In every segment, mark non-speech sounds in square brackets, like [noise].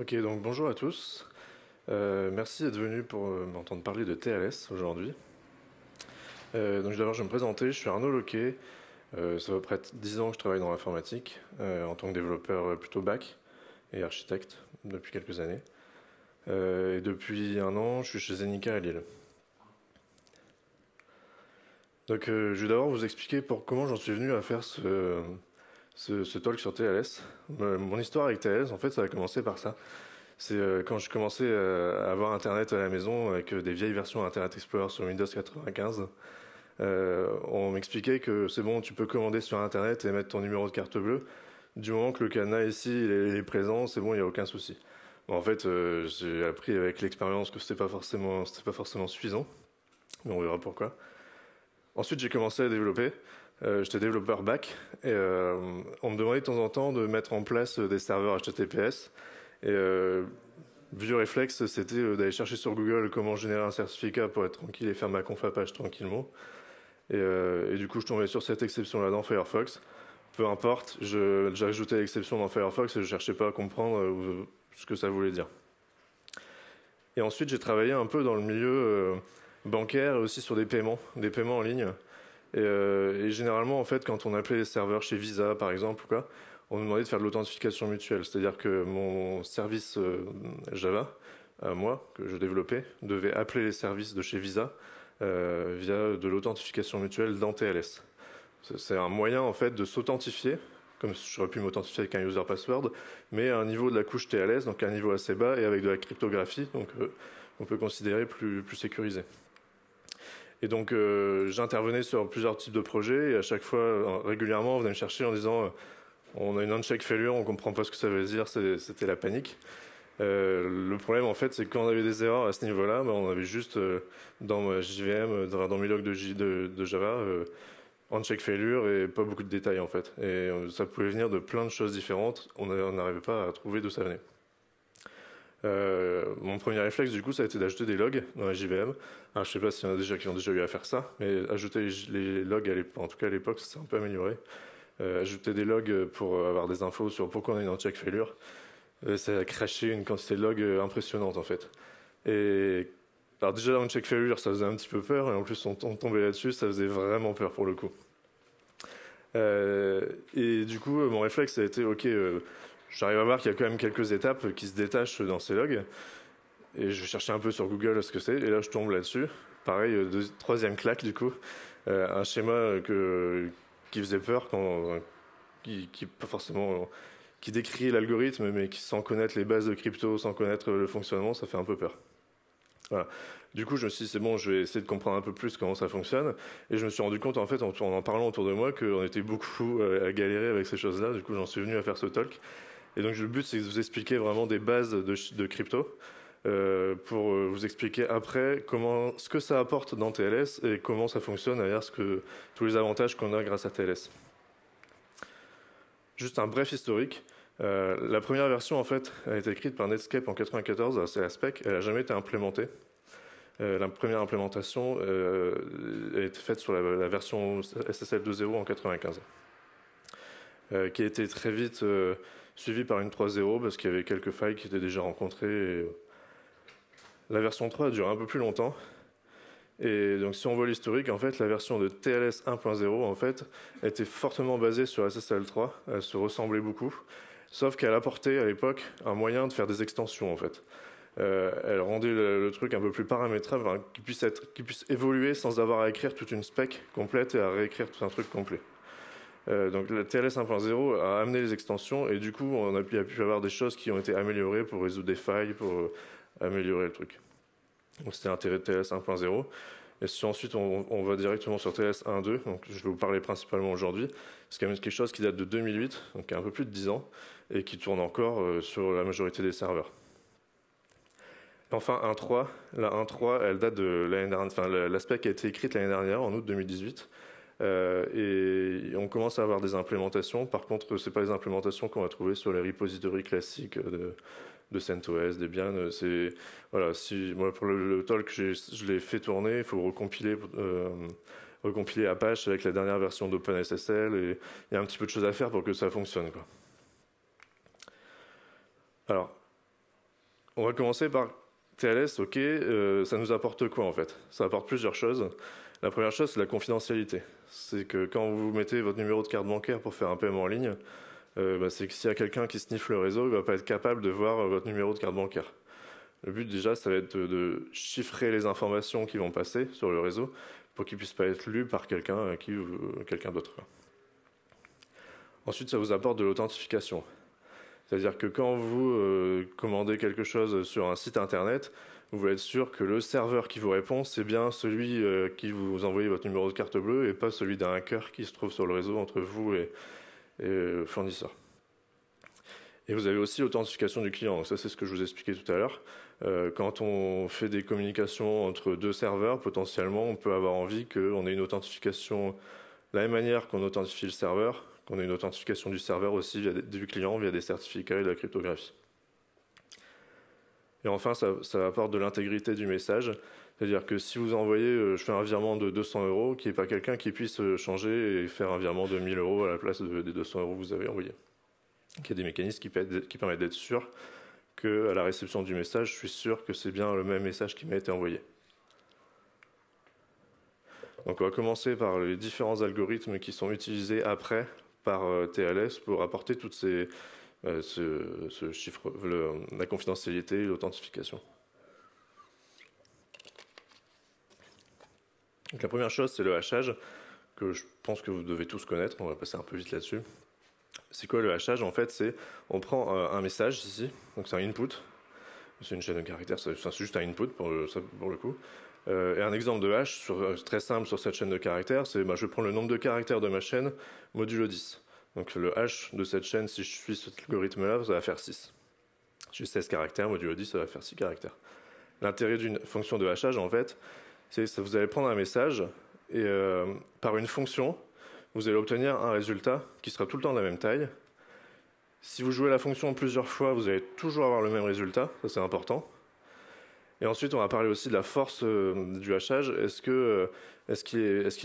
Ok, donc bonjour à tous. Euh, merci d'être venu pour euh, m'entendre parler de TLS aujourd'hui. Euh, donc d'abord, je vais me présenter. Je suis Arnaud Loquet. ça fait près de 10 ans que je travaille dans l'informatique en tant que développeur plutôt back et architecte depuis quelques années. et depuis un an, je suis chez Zenica à Lille. Donc je vais d'abord vous expliquer pour comment j'en suis venu à faire ce, ce, talk sur TLS. Euh, mon histoire avec TLS, en fait, ça a commencé par ça. C'est euh, quand je commençais euh, à avoir Internet à la maison avec des vieilles versions Internet Explorer sur Windows 95. on m'expliquait que c'est bon, tu peux commander sur Internet et mettre ton numéro de carte bleue. Du moment que le cadenas ici est, présent, c'est bon, il n'y a aucun souci. en fait, j'ai appris avec l'expérience que c'était pas pas forcément suffisant. Mais on verra pourquoi. Ensuite, j'ai commencé à développer. Euh, j'étais développeur back et euh, on me demandait de temps en temps de mettre en place des serveurs HTTPS. Et euh, vieux réflexe, c'était d'aller chercher sur Google comment générer un certificat pour être tranquille et faire ma conf à page tranquillement. Et, du coup, je tombais sur cette exception-là dans Firefox. Peu importe, ajouté l'exception dans Firefox et je cherchais pas à comprendre ce que ça voulait dire. Et ensuite, j'ai travaillé un peu dans le milieu bancaire et aussi sur des paiements, des paiements en ligne. Euh, et, généralement, en fait, quand on appelait les serveurs chez Visa, par exemple, quoi, on nous demandait de faire de l'authentification mutuelle. C'est-à-dire que mon service euh, Java, moi, que je développais, devait appeler les services de chez Visa euh, via de l'authentification mutuelle dans TLS. C'est un moyen, en fait, de s'authentifier, comme j'aurais pu m'authentifier avec un user password, mais à un niveau de la couche TLS, donc à un niveau assez bas, et avec de la cryptographie, donc on peut considérer plus, plus sécurisé. Et donc, euh, j'intervenais sur plusieurs types de projets et à chaque fois, euh, régulièrement, on venait me chercher en disant euh, on a une uncheck failure, on comprend pas ce que ça veut dire, c'était la panique. le problème, en fait, c'est que quand on avait des erreurs à ce niveau-là, ben, on avait juste dans ma JVM, dans, mes logs de, de, Java, uncheck failure et pas beaucoup de détails, en fait. Et ça pouvait venir de plein de choses différentes. On n'arrivait pas à trouver d'où ça venait. Euh, mon premier réflexe, du coup, ça a été d'ajouter des logs dans la JVM. Alors, je sais pas s'il y en a déjà qui ont déjà eu à faire ça, mais ajouter les, logs, en tout cas à l'époque, ça s'est un peu amélioré. Euh, ajouter des logs pour avoir des infos sur pourquoi on a une check failure, euh, ça a craché une quantité de logs impressionnante, en fait. Et alors déjà, un check failure, ça faisait un petit peu peur, et en plus, on, tombait là-dessus, ça faisait vraiment peur pour le coup. et du coup, mon réflexe, a été, ok, j'arrive à voir qu'il y a quand même quelques étapes qui se détachent dans ces logs. Et je cherchais un peu sur Google ce que c'est, et là je tombe là-dessus. Pareil, euh, troisième claque du coup, euh, un schéma que, qui faisait peur, qui, pas forcément, qui décrit l'algorithme, mais qui sans connaître les bases de crypto, sans connaître le fonctionnement, ça fait un peu peur. Du coup, je me suis dit, c'est bon, je vais essayer de comprendre un peu plus comment ça fonctionne. Et je me suis rendu compte, en fait, en, en parlant autour de moi, qu'on était beaucoup à galérer avec ces choses-là. Du coup, j'en suis venu à faire ce talk. Et donc le but, c'est de vous expliquer vraiment des bases de, crypto. Euh, pour euh, vous expliquer après ce que ça apporte dans TLS et comment ça fonctionne, derrière ce que, tous les avantages qu'on a grâce à TLS. Juste un bref historique. Euh, la première version, en fait, a été écrite par Netscape en 94, c'est la spec, elle n'a jamais été implémentée. la première implémentation a été faite sur la, version SSL 2.0 en 95, qui a été très vite suivi par une 3.0 parce qu'il y avait quelques failles qui étaient déjà rencontrées. Euh, la version 3 a duré un peu plus longtemps. Et donc, si on voit l'historique, en fait, la version de TLS 1.0, en fait, était fortement basée sur SSL 3. Elle se ressemblait beaucoup. Sauf qu'elle apportait, à l'époque, un moyen de faire des extensions, en fait. Euh, elle rendait le, truc un peu plus paramétrable, qui puisse qui puisse évoluer sans avoir à écrire toute une spec complète et à réécrire tout un truc complet. Euh, donc la TLS 1.0 a amené les extensions et du coup on a pu, avoir des choses qui ont été améliorées pour résoudre des failles, pour euh, améliorer le truc. Donc c'était l'intérêt de TLS 1.0. Et si ensuite on, va directement sur TLS 1.2, donc je vais vous parler principalement aujourd'hui, c'est quand même quelque chose qui date de 2008, donc un peu plus de 10 ans, et qui tourne encore euh, sur la majorité des serveurs. Enfin 1.3, la 1.3 elle date de l'année dernière, enfin l'aspect qui a été écrite l'année dernière en août 2018. Euh, et on commence à avoir des implémentations. Par contre, ce pas les implémentations qu'on va trouver sur les repositories classiques de, de CentOS, Debian. C'est voilà, pour le, talk, je l'ai fait tourner, il faut recompiler. Euh, recompiler Apache avec la dernière version d'OpenSSL et il y a un petit peu de choses à faire pour que ça fonctionne. Alors, on va commencer par TLS, ok, euh, ça nous apporte quoi en fait? Ça apporte plusieurs choses. La première chose, c'est la confidentialité. C'est que quand vous mettez votre numéro de carte bancaire pour faire un paiement en ligne, euh, bah, c'est que s'il y a quelqu'un qui sniffe le réseau, il ne va pas être capable de voir votre numéro de carte bancaire. Le but déjà, ça va être de, chiffrer les informations qui vont passer sur le réseau pour qu'ils ne puissent pas être lus par quelqu'un quelqu'un d'autre. Ensuite, ça vous apporte de l'authentification. C'est-à-dire que quand vous euh, commandez quelque chose sur un site internet, vous voulez être sûr que le serveur qui vous répond, c'est bien celui euh, qui vous envoie votre numéro de carte bleue et pas celui d'un hacker qui se trouve sur le réseau entre vous et, le fournisseur. Et vous avez aussi l'authentification du client. Ça, c'est ce que je vous expliquais tout à l'heure. Euh, quand on fait des communications entre deux serveurs, potentiellement, on peut avoir envie qu'on ait une authentification de la même manière qu'on authentifie le serveur, qu'on ait une authentification du serveur aussi via du client via des certificats et de la cryptographie. Et enfin, ça, apporte de l'intégrité du message. C'est-à-dire que si vous envoyez, euh, je fais un virement de 200 euros, qu'il n'y ait pas quelqu'un qui puisse euh, changer et faire un virement de 1000 euros à la place des 200 euros que vous avez envoyés. Il y a des mécanismes qui, qui permettent d'être sûr qu'à la réception du message, je suis sûr que c'est bien le même message qui m'a été envoyé. Donc on va commencer par les différents algorithmes qui sont utilisés après par euh, TLS pour apporter toutes ces, euh, la confidentialité et l'authentification. la première chose, c'est le hachage, que je pense que vous devez tous connaître, on va passer un peu vite là-dessus. C'est quoi le hachage? En fait, c'est on prend euh, un message ici, donc c'est un input, c'est une chaîne de caractères, c'est juste un input pour le, pour le coup. et un exemple de hash sur, très simple sur cette chaîne de caractères, c'est bah, je prends le nombre de caractères de ma chaîne modulo 10. Donc le hash de cette chaîne, si je suis cet algorithme-là, ça va faire 6. J'ai 16 caractères, modulo 10, ça va faire 6 caractères. L'intérêt d'une fonction de hachage, en fait, c'est que vous allez prendre un message et euh, par une fonction, vous allez obtenir un résultat qui sera tout le temps de la même taille. Si vous jouez la fonction plusieurs fois, vous allez toujours avoir le même résultat, ça c'est important. Et ensuite, on va parler aussi de la force euh, du hachage. Est-ce que euh, est-ce qu'il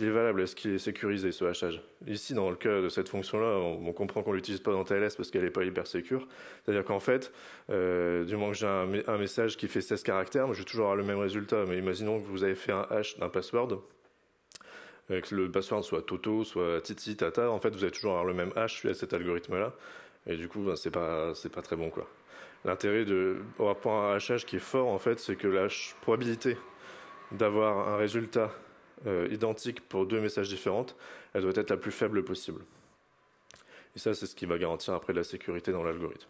est, valable? Est-ce qu'il est sécurisé ce hachage? Ici, dans le cas de cette fonction-là, on, comprend qu'on l'utilise pas dans TLS parce qu'elle n'est pas hyper sécure. C'est-à-dire qu'en fait, euh, du moment que j'ai un, message qui fait 16 caractères, je vais toujours avoir le même résultat. Mais imaginons que vous avez fait un hash d'un password, que le password soit Toto, soit Titi, Tata. En fait, vous allez toujours avoir le même hash à cet algorithme-là. Et du coup, ben, c'est pas, pas très bon, quoi. L'intérêt de rapport à qui est fort, en fait, c'est que la probabilité d'avoir un résultat euh, identique pour deux messages différents, elle doit être la plus faible possible. Et ça, c'est ce qui va garantir après la sécurité dans l'algorithme.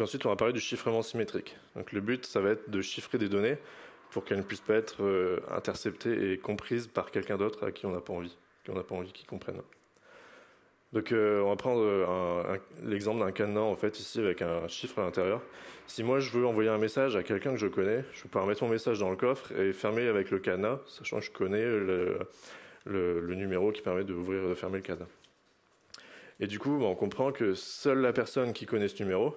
ensuite, on va parler du chiffrement symétrique. Donc, le but, ça va être de chiffrer des données pour qu'elles ne puissent pas être euh, interceptées et comprises par quelqu'un d'autre à qui on n'a pas envie, qu'on n'a pas envie qu'ils comprennent. Donc euh, on va prendre euh, l'exemple d'un cadenas en fait ici avec un chiffre à l'intérieur. Si moi je veux envoyer un message à quelqu'un que je connais, je peux mettre mon message dans le coffre et fermer avec le cadenas, sachant que je connais le, numéro qui permet d'ouvrir et de fermer le cadenas. Et du coup, on comprend que seule la personne qui connaît ce numéro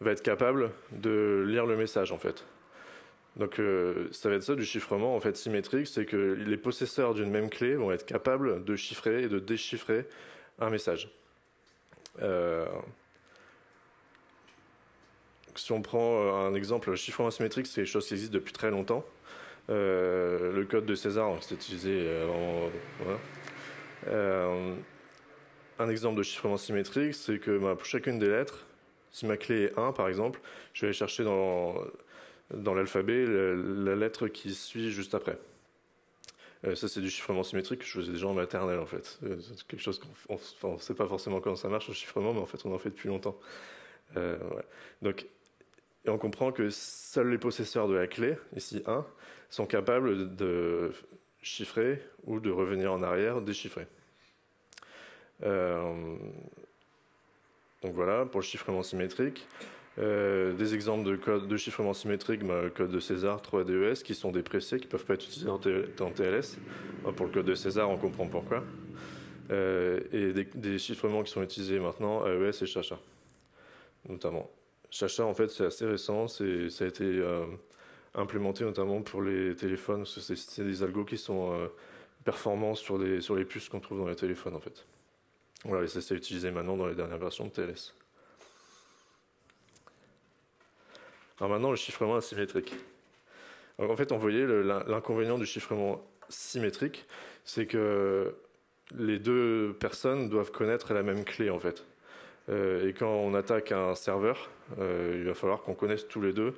va être capable de lire le message en fait. Donc euh, ça va être ça du chiffrement en fait symétrique, c'est que les possesseurs d'une même clé vont être capables de chiffrer et de déchiffrer un message. Euh, si on prend euh, un exemple, le chiffrement asymétrique, c'est une chose qui existe depuis très longtemps. Euh, le code de César, c'est utilisé un exemple de chiffrement symétrique, c'est que bah, pour chacune des lettres, si ma clé est 1 par exemple, je vais aller chercher dans, dans l'alphabet la, lettre qui suit juste après. Euh, ça, c'est du chiffrement symétrique que je faisais déjà en maternelle, en fait. Euh, c'est quelque chose qu'on ne sait pas forcément comment ça marche, le chiffrement, mais en fait, on en fait depuis longtemps. Euh, Donc, et on comprend que seuls les possesseurs de la clé, ici 1, sont capables de chiffrer ou de revenir en arrière, déchiffrer. Donc voilà, pour le chiffrement symétrique. Euh, des exemples de code de chiffrement symétrique, bah, code de César, 3DES, qui sont dépréciés, qui ne peuvent pas être utilisés dans TLS. pour le code de César, on comprend pourquoi. Euh, et des, chiffrements qui sont utilisés maintenant, AES et Chacha, notamment. Chacha, en fait, c'est assez récent, ça a été euh, implémenté notamment pour les téléphones, parce que c'est des algos qui sont performants sur les, sur les puces qu'on trouve dans les téléphones, en fait. Voilà, et ça c'est utilisé maintenant dans les dernières versions de TLS. Alors maintenant, le chiffrement asymétrique. en fait, on voyait l'inconvénient du chiffrement symétrique, c'est que les deux personnes doivent connaître la même clé en fait. Euh, et quand on attaque un serveur, euh, il va falloir qu'on connaisse tous les deux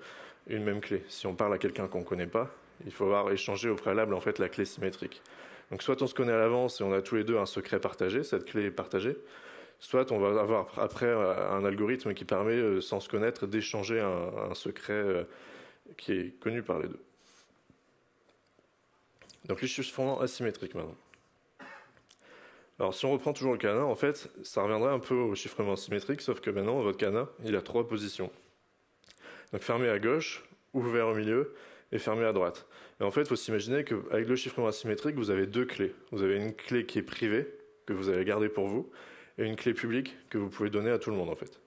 une même clé. Si on parle à quelqu'un qu'on ne connaît pas, il faut avoir échangé au préalable en fait la clé symétrique. Donc soit on se connaît à l'avance et on a tous les deux un secret partagé, cette clé est partagée, soit on va avoir après un algorithme qui permet, euh, sans se connaître, d'échanger un, secret qui est connu par les deux. Donc les chiffrements asymétriques maintenant. Alors si on reprend toujours le cadenas, en fait, ça reviendrait un peu au chiffrement symétrique, sauf que maintenant, votre cadenas, il a trois positions. Donc fermé à gauche, ouvert au milieu et fermé à droite. Et en fait, il faut s'imaginer qu'avec le chiffrement asymétrique, vous avez deux clés. Vous avez une clé qui est privée, que vous allez garder pour vous, une clé publique que vous pouvez donner à tout le monde, en fait.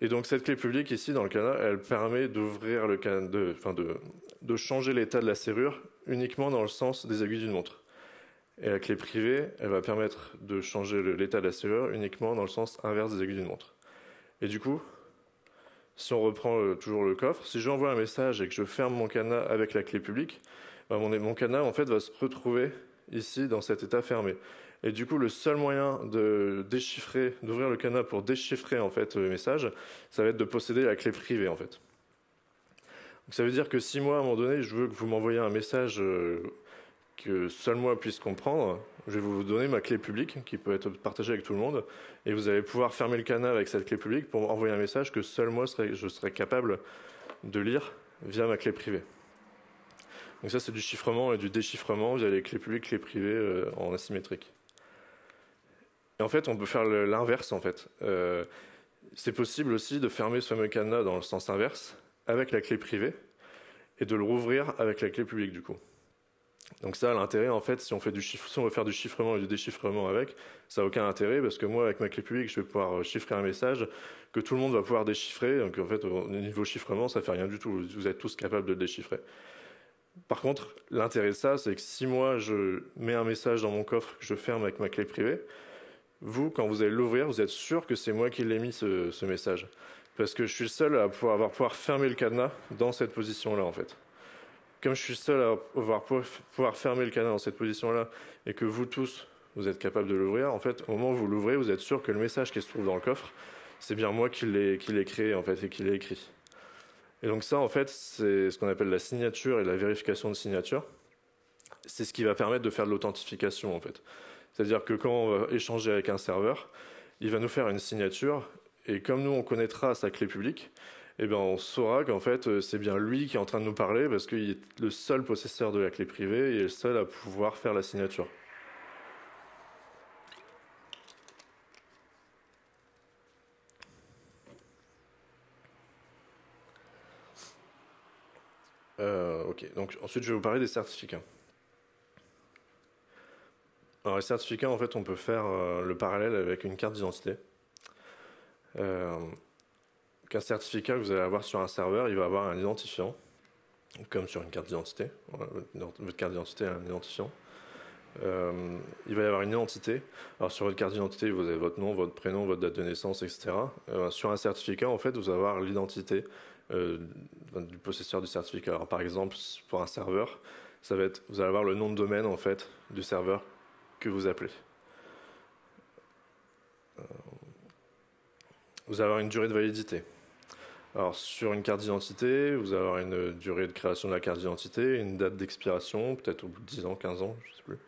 Et donc cette clé publique ici dans le cadenas, elle permet d'ouvrir le de, enfin de, de changer l'état de la serrure uniquement dans le sens des aiguilles d'une montre. Et la clé privée, elle va permettre de changer l'état de la serrure uniquement dans le sens inverse des aiguilles d'une montre. Et du coup, si on reprend euh, toujours le coffre, si j'envoie un message et que je ferme mon cadenas avec la clé publique, bah, mon, mon, cadenas en fait va se retrouver ici dans cet état fermé. Et du coup, le seul moyen de déchiffrer, d'ouvrir le cadenas pour déchiffrer en fait le message, ça va être de posséder la clé privée en fait. Donc, ça veut dire que si moi à un moment donné, je veux que vous m'envoyiez un message euh, que seul moi puisse comprendre, je vais vous donner ma clé publique qui peut être partagée avec tout le monde et vous allez pouvoir fermer le canal avec cette clé publique pour envoyer un message que seul moi je serai capable de lire via ma clé privée. Donc ça c'est du chiffrement et du déchiffrement via les clés publiques, clés privées euh, en asymétrique. Et en fait on peut faire l'inverse en fait. Euh, c'est possible aussi de fermer ce fameux cadenas dans le sens inverse avec la clé privée et de le rouvrir avec la clé publique du coup. Donc ça, l'intérêt, en fait, si on, si on veut faire du chiffrement et du déchiffrement avec, ça n'a aucun intérêt parce que moi, avec ma clé publique, je vais pouvoir euh, chiffrer un message que tout le monde va pouvoir déchiffrer. Donc en fait, au niveau chiffrement, ça fait rien du tout. Vous êtes tous capables de le déchiffrer. Par contre, l'intérêt de ça, c'est que si moi, je mets un message dans mon coffre que je ferme avec ma clé privée, vous, quand vous allez l'ouvrir, vous êtes sûr que c'est moi qui l'ai mis ce, message. Parce que je suis le seul à pouvoir, avoir pouvoir fermer le cadenas dans cette position-là, en fait comme je suis seul à pouvoir, pouvoir fermer le canal dans cette position-là et que vous tous, vous êtes capable de l'ouvrir, en fait, au moment où vous l'ouvrez, vous êtes sûr que le message qui se trouve dans le coffre, c'est bien moi qui l'ai créé en fait et qui l'ai écrit. Et donc ça, en fait, c'est ce qu'on appelle la signature et la vérification de signature. C'est ce qui va permettre de faire de l'authentification en fait. C'est-à-dire que quand on va échanger avec un serveur, il va nous faire une signature et comme nous on connaîtra sa clé publique, eh ben, on saura qu'en fait, euh, c'est bien lui qui est en train de nous parler parce qu'il est le seul possesseur de la clé privée et le seul à pouvoir faire la signature. Euh, ok, donc ensuite je vais vous parler des certificats. Alors les certificats, en fait, on peut faire euh, le parallèle avec une carte d'identité qu'un certificat que vous allez avoir sur un serveur, il va avoir un identifiant, comme sur une carte d'identité. Votre carte d'identité a un identifiant. Euh, il va y avoir une identité. Alors sur votre carte d'identité, vous avez votre nom, votre prénom, votre date de naissance, etc. Euh, sur un certificat, en fait, vous allez avoir l'identité euh, du possesseur du certificat. Alors par exemple, pour un serveur, ça va vous allez avoir le nom de domaine en fait du serveur vous appelez. vous allez avoir une durée de validité. Alors sur une carte d'identité, vous allez avoir une durée de création de la carte d'identité, une date d'expiration, peut-être au bout de 10 ans, 15 ans, je ne sais plus.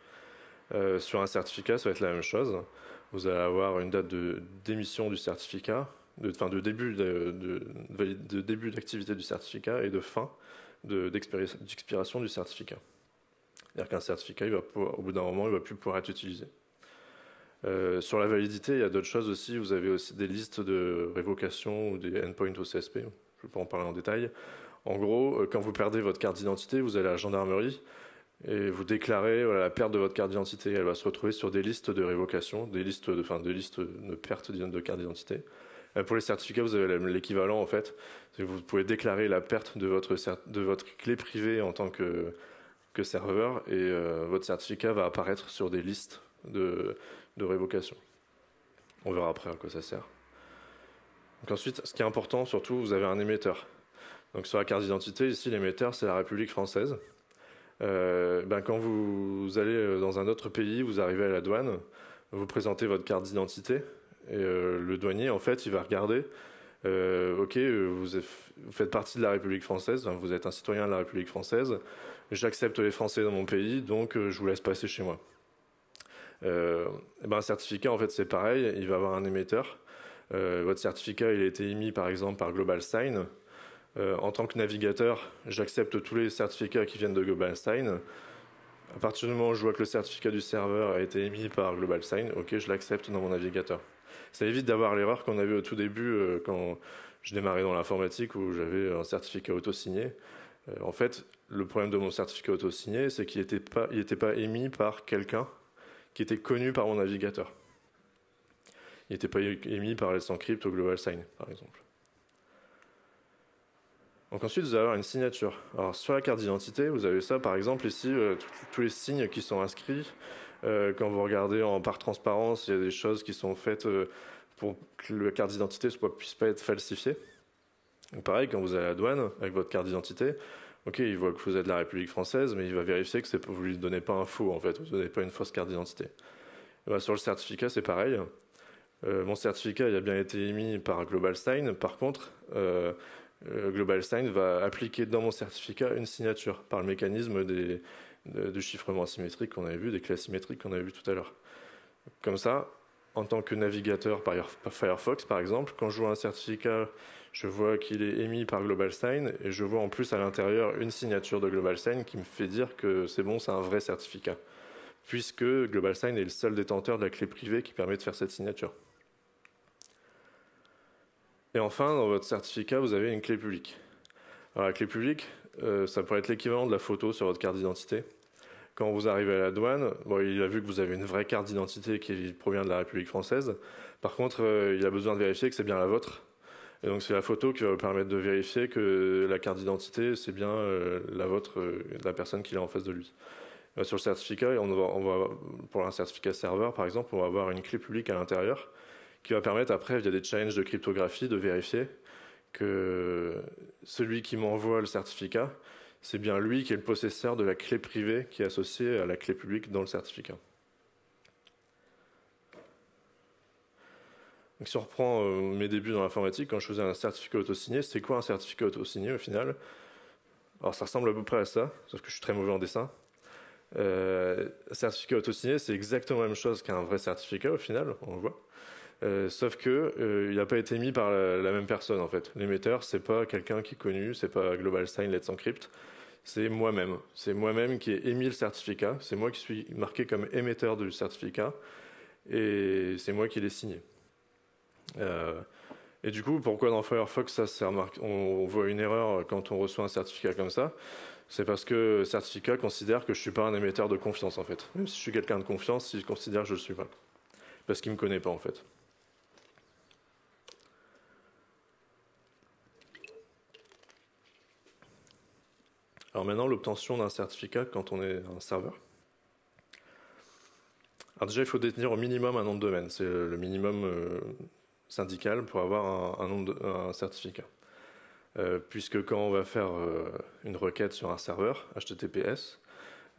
Euh, sur un certificat, ça va être la même chose. Vous allez avoir une date de d'émission du certificat, de, fin de début de, de, début d'activité du certificat et de fin d'expiration du certificat. C'est-à-dire qu'un certificat, au bout d'un moment, il ne va plus pouvoir être utilisé. Euh, sur la validité, il y a d'autres choses aussi. Vous avez aussi des listes de révocation ou des endpoints au CSP. Je ne vais pas en parler en détail. En gros, euh, quand vous perdez votre carte d'identité, vous allez à la gendarmerie et vous déclarez la perte de votre carte d'identité. Elle va se retrouver sur des listes de révocation, des listes de, enfin, de perte de carte d'identité. Euh, pour les certificats, vous avez l'équivalent en fait. Vous pouvez déclarer la perte de votre clé privée en tant que, que serveur et votre certificat va apparaître sur des listes de, révocation. On verra après à quoi ça sert. Donc ensuite, ce qui est important, surtout, vous avez un émetteur. Donc sur la carte d'identité, ici, l'émetteur, c'est la République française. Euh, ben, quand vous, allez euh, dans un autre pays, vous arrivez à la douane, vous présentez votre carte d'identité, et euh, le douanier, en fait, il va regarder, ok, vous, faites partie de la République française, vous êtes un citoyen de la République française, j'accepte les Français dans mon pays, donc je vous laisse passer chez moi. ben, un certificat, en fait, c'est pareil, il va avoir un émetteur. votre certificat, il a été émis, par exemple, par Global Sign. Euh, en tant que navigateur, j'accepte tous les certificats qui viennent de GlobalSign. À partir du moment où je vois que le certificat du serveur a été émis par GlobalSign, ok, je l'accepte dans mon navigateur. Ça évite d'avoir l'erreur qu'on avait au tout début euh, quand je démarrais dans l'informatique où j'avais un certificat auto-signé. Euh, en fait, le problème de mon certificat auto-signé, c'est qu'il n'était pas, émis par quelqu'un qui était connu par mon navigateur. Il n'était pas émis par Let's Encrypt ou GlobalSign, par exemple. Donc ensuite, vous allez avoir une signature. Alors sur la carte d'identité, vous avez ça, par exemple ici, euh, tous les signes qui sont inscrits. Euh, quand vous regardez en par transparence, il y a des choses qui sont faites pour que la carte d'identité ne puisse pas être falsifiée. Donc pareil, quand vous allez à la douane avec votre carte d'identité, ok, il voit que vous êtes de la République française, mais il va vérifier que vous ne lui donnez pas un faux, en fait, vous ne donnez pas une fausse carte d'identité. Ben, sur le certificat, c'est pareil. mon certificat il a bien été émis par Global Sign. Par contre, euh, Global Sign va appliquer dans mon certificat une signature par le mécanisme de, chiffrement asymétrique qu'on avait vu, des clés asymétriques qu'on avait vu tout à l'heure. Comme ça, en tant que navigateur par Firefox, par exemple, quand je vois un certificat, je vois qu'il est émis par Global Sign et je vois en plus à l'intérieur une signature de Global Sign qui me fait dire que c'est bon, c'est un vrai certificat, puisque Global Sign est le seul détenteur de la clé privée qui permet de faire cette signature. Et enfin, dans votre certificat, vous avez une clé publique. Alors, la clé publique, euh, ça pourrait être l'équivalent de la photo sur votre carte d'identité. Quand vous arrivez à la douane, bon, il a vu que vous avez une vraie carte d'identité qui provient de la République française. Par contre, euh, il a besoin de vérifier que c'est bien la vôtre. Et donc, c'est la photo qui va vous permettre de vérifier que la carte d'identité, c'est bien euh, la vôtre de la personne qui est en face de lui. sur le certificat, on va, pour un certificat serveur, par exemple, on va avoir une clé publique à l'intérieur qui va permettre après, via des challenges de cryptographie, de vérifier que celui qui m'envoie le certificat, c'est bien lui qui est le possesseur de la clé privée qui est associée à la clé publique dans le certificat. Si on reprend euh, mes débuts dans l'informatique, quand je faisais un certificat auto-signé, c'est quoi un certificat auto-signé au final? Alors ça ressemble à peu près à ça, sauf que je suis très mauvais en dessin. Euh, certificat auto-signé, c'est exactement la même chose qu'un vrai certificat au final, on le voit. Euh, sauf que euh, il n'a pas été mis par la, même personne en fait. L'émetteur, c'est pas quelqu'un qui est connu, c'est pas Global Sign Let's Encrypt, c'est moi-même. C'est moi-même qui ai émis le certificat. C'est moi qui suis marqué comme émetteur du certificat et c'est moi qui l'ai signé. Euh, et du coup, pourquoi dans Firefox ça on, voit une erreur quand on reçoit un certificat comme ça? C'est parce que le certificat considère que je suis pas un émetteur de confiance en fait. Même si je suis quelqu'un de confiance, il considère que je le suis pas parce qu'il me connaît pas en fait. Alors maintenant, l'obtention d'un certificat quand on est un serveur. Alors déjà, il faut détenir au minimum un nom de domaine. C'est le minimum euh, syndical pour avoir un, certificat. Euh, puisque quand on va faire euh, une requête sur un serveur HTTPS,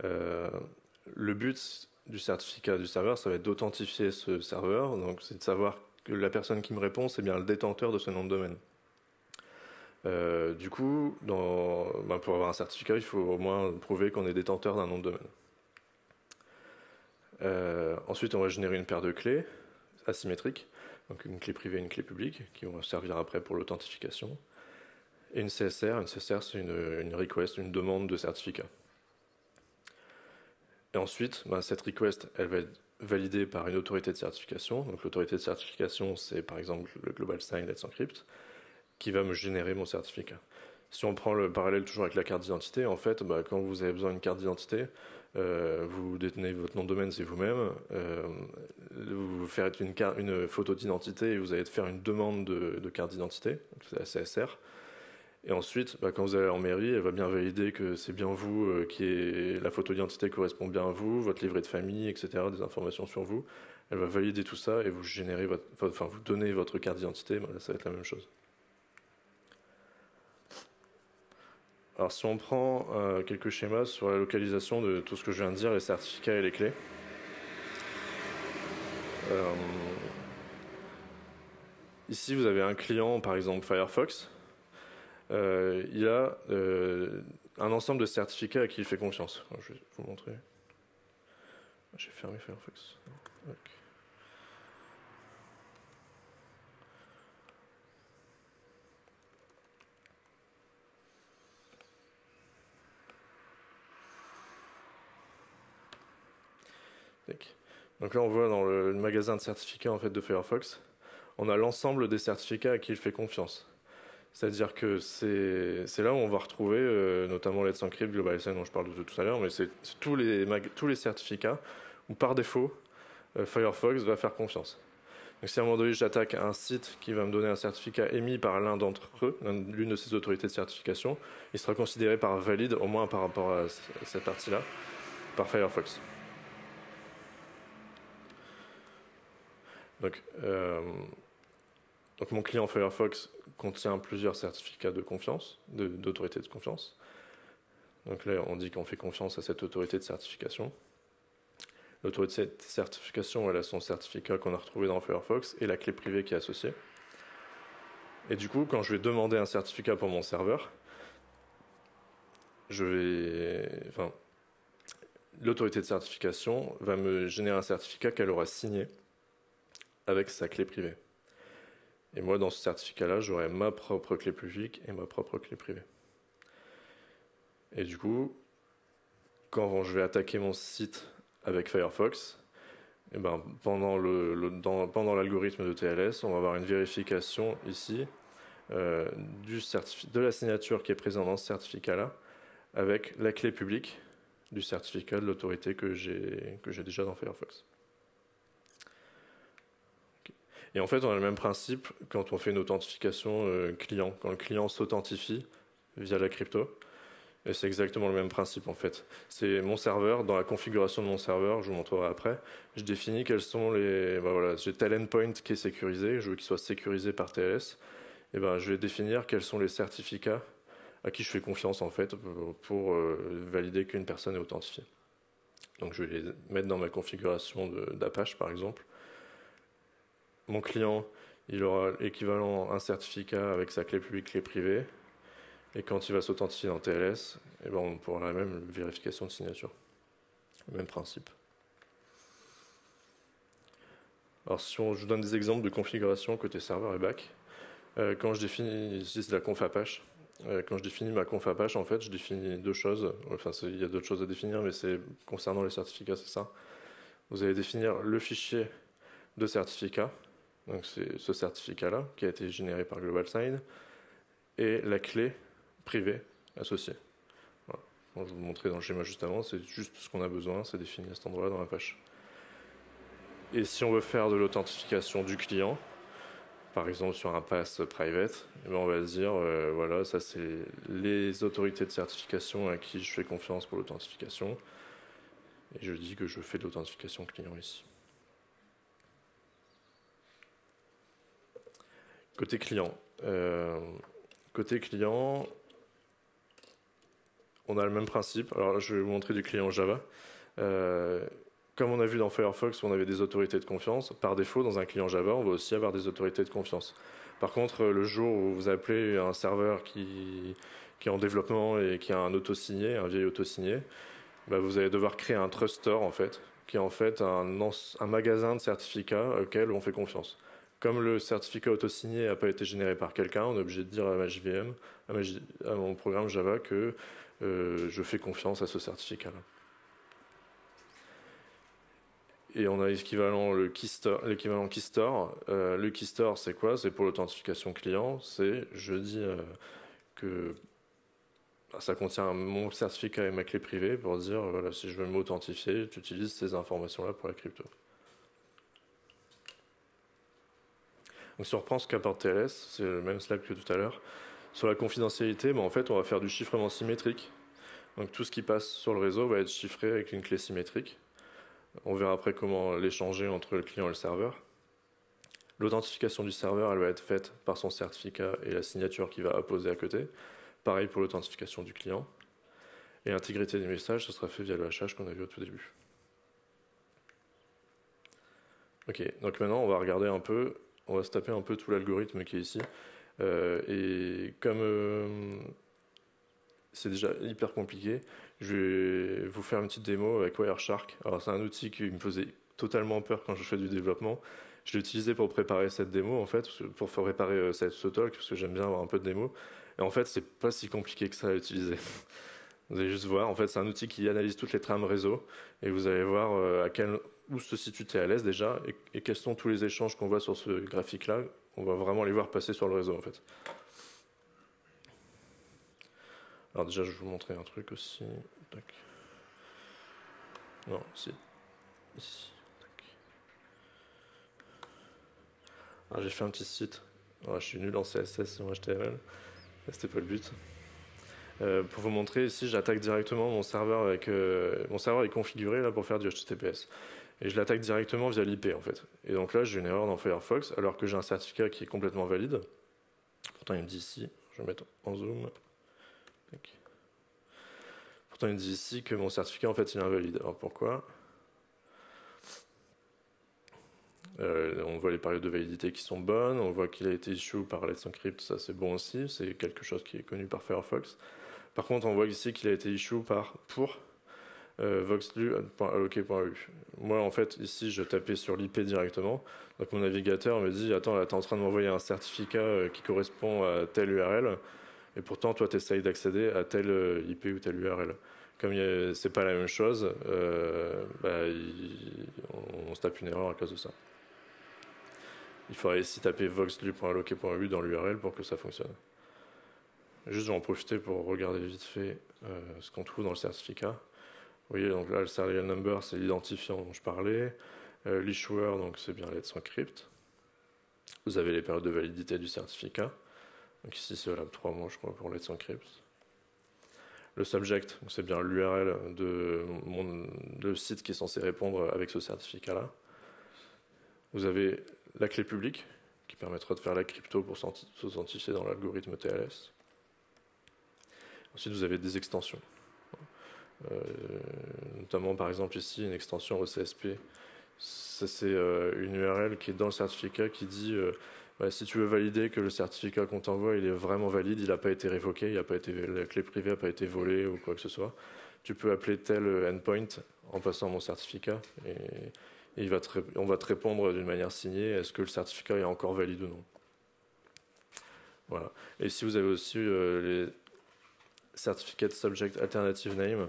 le but du certificat du serveur, ça va être d'authentifier ce serveur. Donc, c'est de savoir que la personne qui me répond, c'est bien le détenteur de ce nom de domaine. Euh, du coup, ben, pour avoir un certificat, il faut au moins prouver qu'on est détenteur d'un nom de domaine. Euh, ensuite, on va générer une paire de clés asymétriques, donc une clé privée et une clé publique, qui vont servir après pour l'authentification. Et une CSR, une CSR c'est une, request, une demande de certificat. Et ensuite, ben, cette request, elle va être validée par une autorité de certification. Donc l'autorité de certification, c'est par exemple le Global Sign Let's Encrypt qui va me générer mon certificat. Si on prend le parallèle toujours avec la carte d'identité, en fait, bah, quand vous avez besoin d'une carte d'identité, euh, vous détenez votre nom de domaine, c'est vous-même. Euh, vous faites une, photo d'identité et vous allez faire une demande de, carte d'identité, c'est la CSR. Et ensuite, bah, quand vous allez en mairie, elle va bien valider que c'est bien vous euh, qui est la photo d'identité correspond bien à vous, votre livret de famille, etc., des informations sur vous. elle va valider tout ça et vous générez votre, enfin vous donnez votre carte d'identité, ça va être la même chose. Alors si on prend euh, quelques schémas sur la localisation de tout ce que je viens de dire, les certificats et les clés. Euh, ici vous avez un client, par exemple Firefox. Euh, il a un ensemble de certificats à qui il fait confiance. Je vais vous montrer. J'ai fermé Firefox. Donc là, on voit dans le magasin de certificats en fait, de Firefox, on a l'ensemble des certificats à qui il fait confiance. C'est-à-dire que c'est là où on va retrouver euh, notamment Let's Encrypt, Global dont je parle tout à l'heure, mais c'est tous les, tous les certificats où par défaut, euh, Firefox va faire confiance. Donc si à un moment donné j'attaque un site qui va me donner un certificat émis par l'un d'entre eux, l'une de ces autorités de certification, il sera considéré par valide, au moins par rapport à cette partie-là, par Firefox. Donc, euh, donc mon client Firefox contient plusieurs certificats de confiance, d'autorité de, confiance. Donc là, on dit qu'on fait confiance à cette autorité de certification. L'autorité de certification, elle a son certificat qu'on a retrouvé dans Firefox et la clé privée qui est associée. Et du coup, quand je vais demander un certificat pour mon serveur, je vais, enfin, l'autorité de certification va me générer un certificat qu'elle aura signé avec sa clé privée. Et moi, dans ce certificat-là, j'aurai ma propre clé publique et ma propre clé privée. Et du coup, quand je vais attaquer mon site avec Firefox, eh ben, pendant l'algorithme de TLS, on va avoir une vérification ici euh, du de la signature qui est présente dans ce certificat-là avec la clé publique du certificat de l'autorité que j'ai déjà dans Firefox. Et en fait, on a le même principe quand on fait une authentification euh, client, quand le client s'authentifie via la crypto. Et c'est exactement le même principe en fait. C'est mon serveur, dans la configuration de mon serveur, je vous montrerai après, je définis quels sont les. Ben voilà, j'ai tel endpoint qui est sécurisé, je veux qu'il soit sécurisé par TLS. Et ben, je vais définir quels sont les certificats à qui je fais confiance en fait pour euh, valider qu'une personne est authentifiée. Donc je vais les mettre dans ma configuration d'Apache par exemple mon client, il aura l'équivalent un certificat avec sa clé publique, clé privée. Et quand il va s'authentifier dans TLS, eh ben on pourra la même vérification de signature. même principe. Alors si on, je vous donne des exemples de configuration côté serveur et back, euh, quand je définis, ici c'est la conf Apache, euh, quand je définis ma conf Apache, en fait, je définis deux choses. Enfin, il y a d'autres choses à définir, mais c'est concernant les certificats, c'est ça. Vous allez définir le fichier de certificat, donc c'est ce certificat-là qui a été généré par GlobalSign et la clé privée associée. je vais vous montrer dans le schéma juste avant, c'est juste ce qu'on a besoin, c'est défini à cet endroit-là dans la page. Et si on veut faire de l'authentification du client, par exemple sur un pass private, eh ben, on va dire, euh, voilà, ça c'est les autorités de certification à qui je fais confiance pour l'authentification. Et je dis que je fais de l'authentification client ici. Côté client. Euh, côté client, on a le même principe. Alors je vais vous montrer du client Java. Euh, comme on a vu dans Firefox, on avait des autorités de confiance. Par défaut, dans un client Java, on va aussi avoir des autorités de confiance. Par contre, le jour où vous appelez un serveur qui, est en développement et qui a un auto-signé, un vieil auto-signé, bah, vous allez devoir créer un trust store en fait, qui est en fait un, un magasin de certificats auquel on fait confiance. Comme le certificat auto-signé n'a pas été généré par quelqu'un, on est obligé de dire à ma JVM, à, mon programme Java, que euh, je fais confiance à ce certificat-là. Et on a l'équivalent le keystore, l'équivalent keystore. Euh, le keystore, c'est quoi? C'est pour l'authentification client. C'est je dis euh, que bah, ça contient mon certificat et ma clé privée pour dire si je veux m'authentifier, j'utilise ces informations-là pour la crypto. Donc si on reprend ce qu'apporte TLS, c'est le même slide que tout à l'heure. Sur la confidentialité, en fait, on va faire du chiffrement symétrique. Donc tout ce qui passe sur le réseau va être chiffré avec une clé symétrique. On verra après comment l'échanger entre le client et le serveur. L'authentification du serveur, elle va être faite par son certificat et la signature qu'il va apposer à côté. Pareil pour l'authentification du client. Et l'intégrité des messages, ce sera fait via le hachage qu'on a vu au tout début. Ok, donc maintenant on va regarder un peu, on va se taper un peu tout l'algorithme qui est ici. Euh, et comme euh, c'est déjà hyper compliqué, je vais vous faire une petite démo avec Wireshark. Alors c'est un outil qui me faisait totalement peur quand je fais du développement. Je l'ai utilisé pour préparer cette démo en fait, pour faire préparer euh, cette, ce talk, parce que j'aime bien avoir un peu de démo. Et en fait, c'est pas si compliqué que ça à utiliser. [laughs] Vous allez juste voir, en fait, c'est un outil qui analyse toutes les trames réseau et vous allez voir à quel, où se situe TLS déjà et, quels sont tous les échanges qu'on voit sur ce graphique-là. On va vraiment les voir passer sur le réseau en fait. Alors déjà, je vais vous montrer un truc aussi. Non, si. Ici. Ah, j'ai fait un petit site. je suis nul en CSS et en HTML. C'était pas le but. Euh, pour vous montrer ici, j'attaque directement mon serveur avec euh, mon serveur est configuré là pour faire du HTTPS et je l'attaque directement via l'IP en fait. Et donc là, j'ai une erreur dans Firefox alors que j'ai un certificat qui est complètement valide. Pourtant, il me dit ici, je vais mettre en zoom. Pourtant, il me dit ici que mon certificat en fait il est invalide. Alors pourquoi? Euh, on voit les périodes de validité qui sont bonnes, on voit qu'il a été issue par Let's Encrypt, ça c'est bon aussi, c'est quelque chose qui est connu par Firefox. Par contre, on voit ici qu'il a été issue par pour euh. Moi, en fait, ici, je tapais sur l'IP directement. Donc, mon navigateur me dit Attends, là, tu es en train de m'envoyer un certificat euh, qui correspond à telle URL. Et pourtant, toi, tu essayes d'accéder à telle euh, IP ou telle URL. Comme c'est pas la même chose, bah, on, se tape une erreur à cause de ça. Il faudrait ici taper voxlu.alloc.eu dans l'URL pour que ça fonctionne. Juste, je vais en profiter pour regarder vite fait euh, ce qu'on trouve dans le certificat. Vous voyez, donc là, le serial number, c'est l'identifiant dont je parlais. Euh, L'issuer, donc c'est bien Let's Encrypt. Vous avez les périodes de validité du certificat. Donc ici, c'est là 3 mois, je crois, pour Let's Encrypt. Le subject, c'est bien l'URL de site qui est censé répondre avec ce certificat-là. Vous avez la clé publique, qui permettra de faire la crypto pour s'authentifier dans l'algorithme TLS. Ensuite, vous avez des extensions. Euh, notamment, par exemple, ici, une extension OCSP. C'est euh, une URL qui est dans le certificat qui dit euh, bah, si tu veux valider que le certificat qu'on t'envoie il est vraiment valide, il n'a pas été révoqué, il a pas été, la clé privée n'a pas été volée ou quoi que ce soit, tu peux appeler tel endpoint en passant mon certificat et, il va on va te répondre d'une manière signée est-ce que le certificat est encore valide ou non. Voilà. Et si vous avez aussi les Certificate Subject Alternative Name.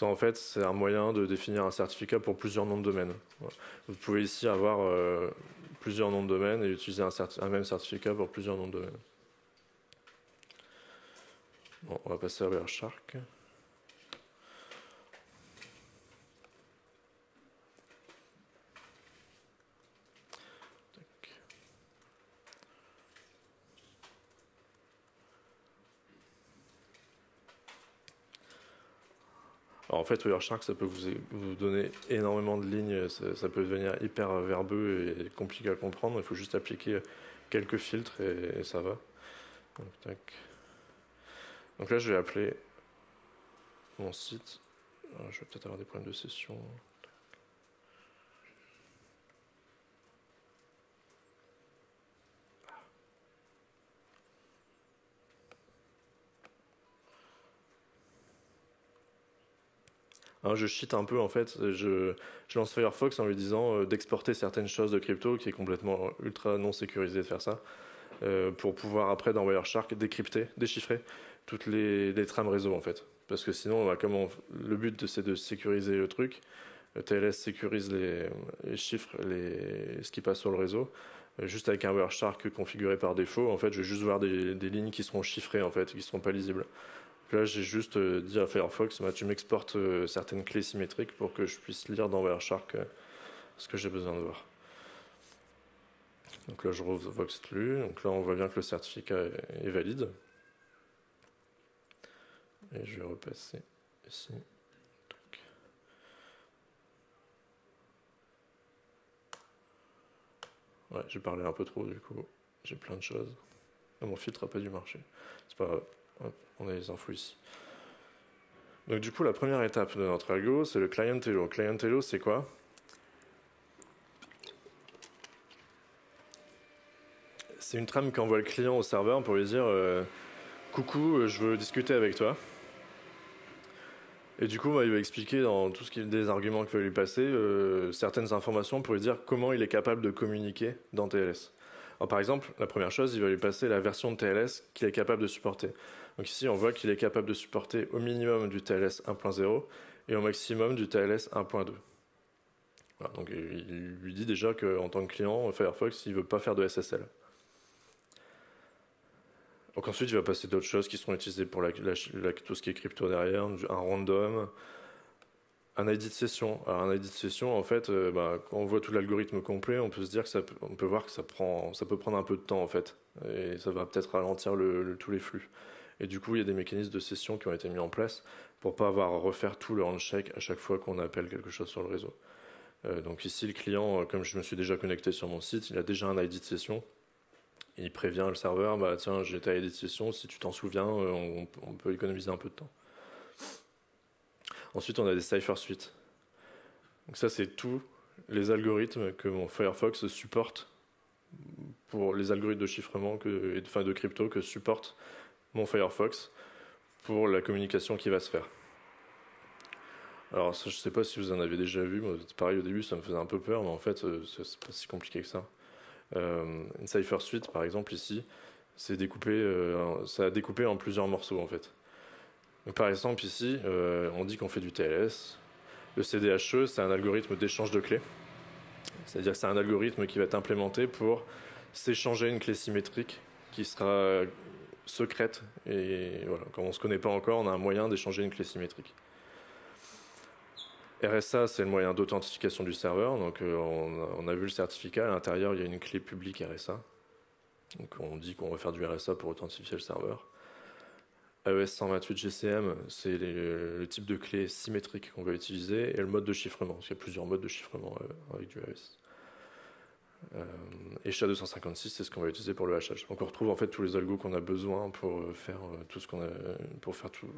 En fait, c'est un moyen de définir un certificat pour plusieurs noms de domaines. Vous pouvez ici avoir euh, plusieurs noms de domaines et utiliser un, même certificat pour plusieurs noms de domaines. Bon, on va passer à Wireshark. En fait, Wireshark, ça peut vous, donner énormément de lignes, ça, peut devenir hyper verbeux et compliqué à comprendre. Il faut juste appliquer quelques filtres et, ça va. Donc, là, je vais appeler mon site. Ah, je vais peut-être avoir des problèmes de session. Je cheat un peu en fait. Je, lance Firefox en lui disant euh, d'exporter certaines choses de crypto qui est complètement ultra non sécurisé de faire ça. Euh, pour pouvoir après dans Wireshark décrypter, déchiffrer toutes les, trames réseau en fait. Parce que sinon, bah, comment le but c'est de sécuriser le truc. TLS sécurise les, chiffres, les, ce qui passe sur le réseau. Euh, juste avec un Wireshark configuré par défaut, en fait, je vais juste voir des, des lignes qui seront chiffrées en fait, qui ne seront pas lisibles Là, j'ai juste euh, dit à Firefox, bah, tu m'exportes euh, certaines clés symétriques pour que je puisse lire dans Wireshark euh, ce que j'ai besoin de voir. Donc là, je rouvre VoxLU. Donc là, on voit bien que le certificat est valide. Et je vais repasser ici. Ouais, j'ai parlé un peu trop, du coup, j'ai plein de choses. Ah, mon filtre n'a pas dû marcher. C'est pas grave on a les infos ici. Donc du coup, la première étape de notre algo, c'est le client hello. Client hello, c'est quoi? C'est une trame qu'envoie le client au serveur pour lui dire euh, Coucou, je veux discuter avec toi. Et du coup, il va expliquer dans tout ce qui est des arguments qu'il va lui passer euh, certaines informations pour lui dire comment il est capable de communiquer dans TLS. Par exemple, la première chose, il va lui passer la version de TLS qu'il est capable de supporter. Donc ici, on voit qu'il est capable de supporter au minimum du TLS 1.0 et au maximum du TLS 1.2. donc il lui dit déjà qu'en tant que client, Firefox, il ne veut pas faire de SSL. Donc ensuite, il va passer d'autres choses qui seront utilisées pour tout ce qui est crypto derrière, un random, un ID de session. Alors un ID de session, en fait, euh, bah, quand on voit tout l'algorithme complet, on peut se dire que ça, peut voir que ça peut prendre un peu de temps en fait, et ça va peut-être ralentir tous les flux. Et du coup, il y a des mécanismes de session qui ont été mis en place pour pas avoir à refaire tout le handshake à chaque fois qu'on appelle quelque chose sur le réseau. Euh, donc ici, le client, euh, comme je me suis déjà connecté sur mon site, il a déjà un ID de session il prévient le serveur, bah tiens, j'ai ta de session, si tu t'en souviens, euh, on, peut économiser un peu de temps. Ensuite, on a des cipher suites. Donc ça, c'est tous les algorithmes que mon Firefox supporte pour les algorithmes de chiffrement que, et de, de crypto que supporte mon Firefox pour la communication qui va se faire. Alors, je ne sais pas si vous en avez déjà vu, pareil au début, ça me faisait un peu peur, mais en fait, euh, c'est pas si compliqué que ça. Euh, une Cypher Suite, par exemple, ici, c'est découpé, euh, ça a découpé en plusieurs morceaux, en fait. par exemple, ici, on dit qu'on fait du TLS. Le CDHE, c'est un algorithme d'échange de clés. C'est-à-dire que c'est un algorithme qui va être implémenté pour s'échanger une clé symétrique qui sera secrète. Et voilà, quand on ne se connaît pas encore, on a un moyen d'échanger une clé symétrique. RSA, c'est le moyen d'authentification du serveur. Donc, euh, on, a vu le certificat. À l'intérieur, il y a une clé publique RSA. Donc, on dit qu'on va faire du RSA pour authentifier le serveur. AES 128 GCM, c'est le type de clé symétrique qu'on va utiliser et le mode de chiffrement. Il y a plusieurs modes de chiffrement euh, avec du AES. Euh, et SHA-256, c'est ce qu'on va utiliser pour le hachage. Donc on retrouve en fait tous les algos qu'on a besoin pour faire tout ce a, pour faire tout,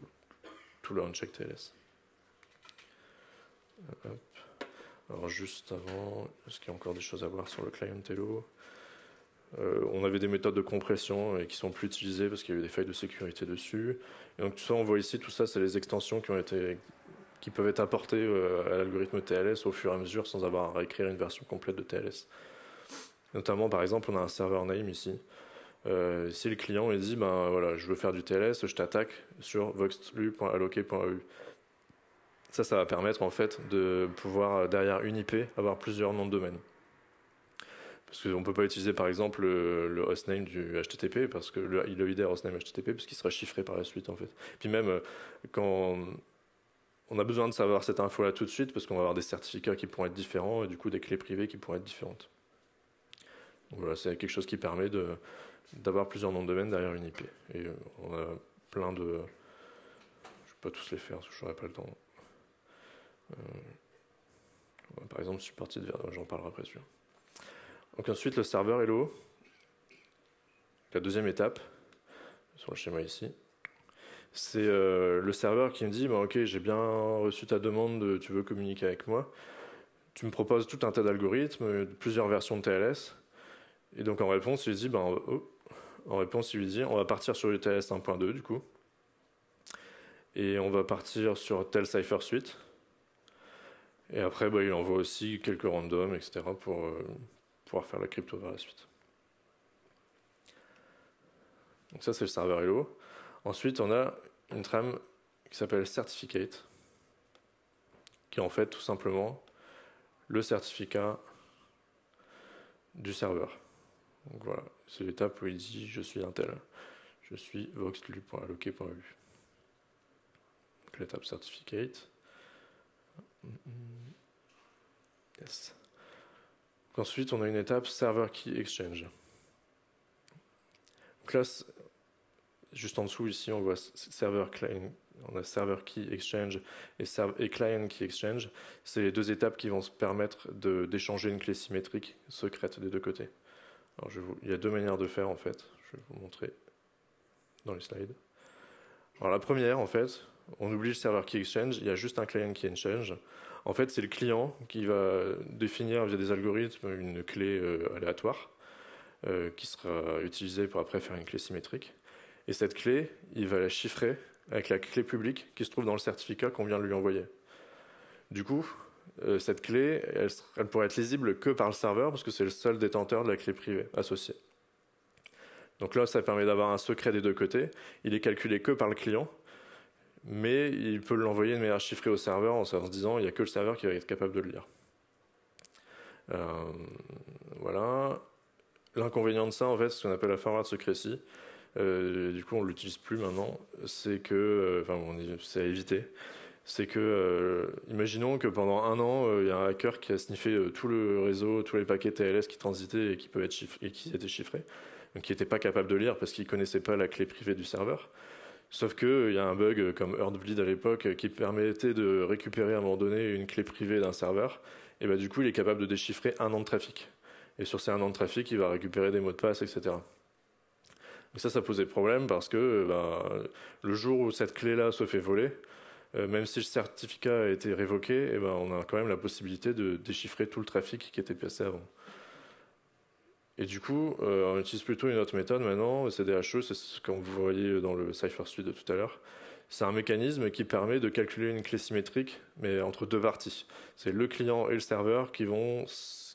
le uncheck TLS. Alors juste avant, est-ce qu'il y a encore des choses à voir sur le client Hello euh, On avait des méthodes de compression et qui sont plus utilisées parce qu'il y a eu des failles de sécurité dessus. Et donc tout ça, on voit ici, tout ça, c'est les extensions qui ont été qui peuvent être apportées euh, à l'algorithme TLS au fur et à mesure sans avoir à réécrire une version complète de TLS. Notamment, par exemple, on a un serveur name ici. Euh, si le client il dit ben je veux faire du TLS, je t'attaque sur voxlu.alloc.eu. Ça, ça va permettre en fait de pouvoir, euh, derrière une IP, avoir plusieurs noms de domaine. Parce qu'on ne peut pas utiliser par exemple le, hostname du HTTP, parce que le, le hostname HTTP, parce qu'il sera chiffré par la suite en fait. Puis même euh, quand on a besoin de savoir cette info-là tout de suite, parce qu'on va avoir des certificats qui pourront être différents et du coup des clés privées qui pourront être différentes. C'est quelque chose qui permet d'avoir plusieurs noms de domaine derrière une IP. Et euh, on a plein de. Je ne vais pas tous les faire, je n'aurai pas le temps. Euh, par exemple, je suis parti de j'en parlerai après celui Donc ensuite, le serveur Hello. La deuxième étape, sur le schéma ici, c'est euh, le serveur qui me dit bah, Ok, j'ai bien reçu ta demande, tu veux communiquer avec moi. Tu me proposes tout un tas d'algorithmes, plusieurs versions de TLS. Et donc en réponse, il dit bah, oh, En réponse, il lui dit On va partir sur TLS 1.2 du coup. Et on va partir sur tel Cipher Suite. Et après, bah, il envoie aussi quelques randoms, etc., pour euh, pouvoir faire la crypto par la suite. Donc ça, c'est le serveur Hello. Ensuite, on a une trame qui s'appelle Certificate, qui est en fait tout simplement le certificat du serveur. Donc voilà, c'est l'étape où il dit je suis un tel, je suis voxlu.alloc.eu. Donc l'étape certificate. Yes. Ensuite, on a une étape Server Key Exchange. Donc là, juste en dessous, ici, on voit Server, on a server key exchange et, client key exchange. C'est les deux étapes qui vont se permettre d'échanger une clé symétrique secrète des deux côtés. Il y a deux manières de faire en fait. Je vais vous montrer dans les slides. Alors la première en fait, on oublie le serveur key exchange, il y a juste un client key exchange. En fait, c'est le client qui va définir via des algorithmes une clé euh, aléatoire euh, qui sera utilisée pour après faire une clé symétrique. Et cette clé, il va la chiffrer avec la clé publique qui se trouve dans le certificat qu'on vient de lui envoyer. Du coup, euh, cette clé, elle, elle, pourrait être lisible que par le serveur parce que c'est le seul détenteur de la clé privée associée. Donc là, ça permet d'avoir un secret des deux côtés. Il est calculé que par le client, mais il peut l'envoyer de manière chiffrée au serveur en se disant il n'y a que le serveur qui va être capable de le lire. Euh, voilà. L'inconvénient de ça, en fait, ce qu'on appelle la forward secrecy. Euh, du coup, on ne l'utilise plus maintenant. C'est que, enfin, c'est à éviter. C'est que, imaginons que pendant un an, il y a un hacker qui a sniffé tout le réseau, tous les paquets TLS qui transitaient et qui qui étaient chiffrés, donc qui n'étaient pas capables de lire parce qu'ils ne connaissaient pas la clé privée du serveur. Sauf qu'il y a un bug comme Heartbleed à l'époque qui permettait de récupérer à un moment donné une clé privée d'un serveur. Et bah, du coup, il est capable de déchiffrer un an de trafic. Et sur ces un an de trafic, il va récupérer des mots de passe, etc. Et ça, ça posait problème parce que bah, le jour où cette clé-là se fait voler, euh, même si le certificat a été révoqué, et ben, on a quand même la possibilité de déchiffrer tout le trafic qui était passé avant. Et du coup, euh, on utilise plutôt une autre méthode maintenant, le CDHE, c'est ce que vous voyez dans le CipherSuite de tout à l'heure. C'est un mécanisme qui permet de calculer une clé symétrique, mais entre deux parties. C'est le client et le serveur qui vont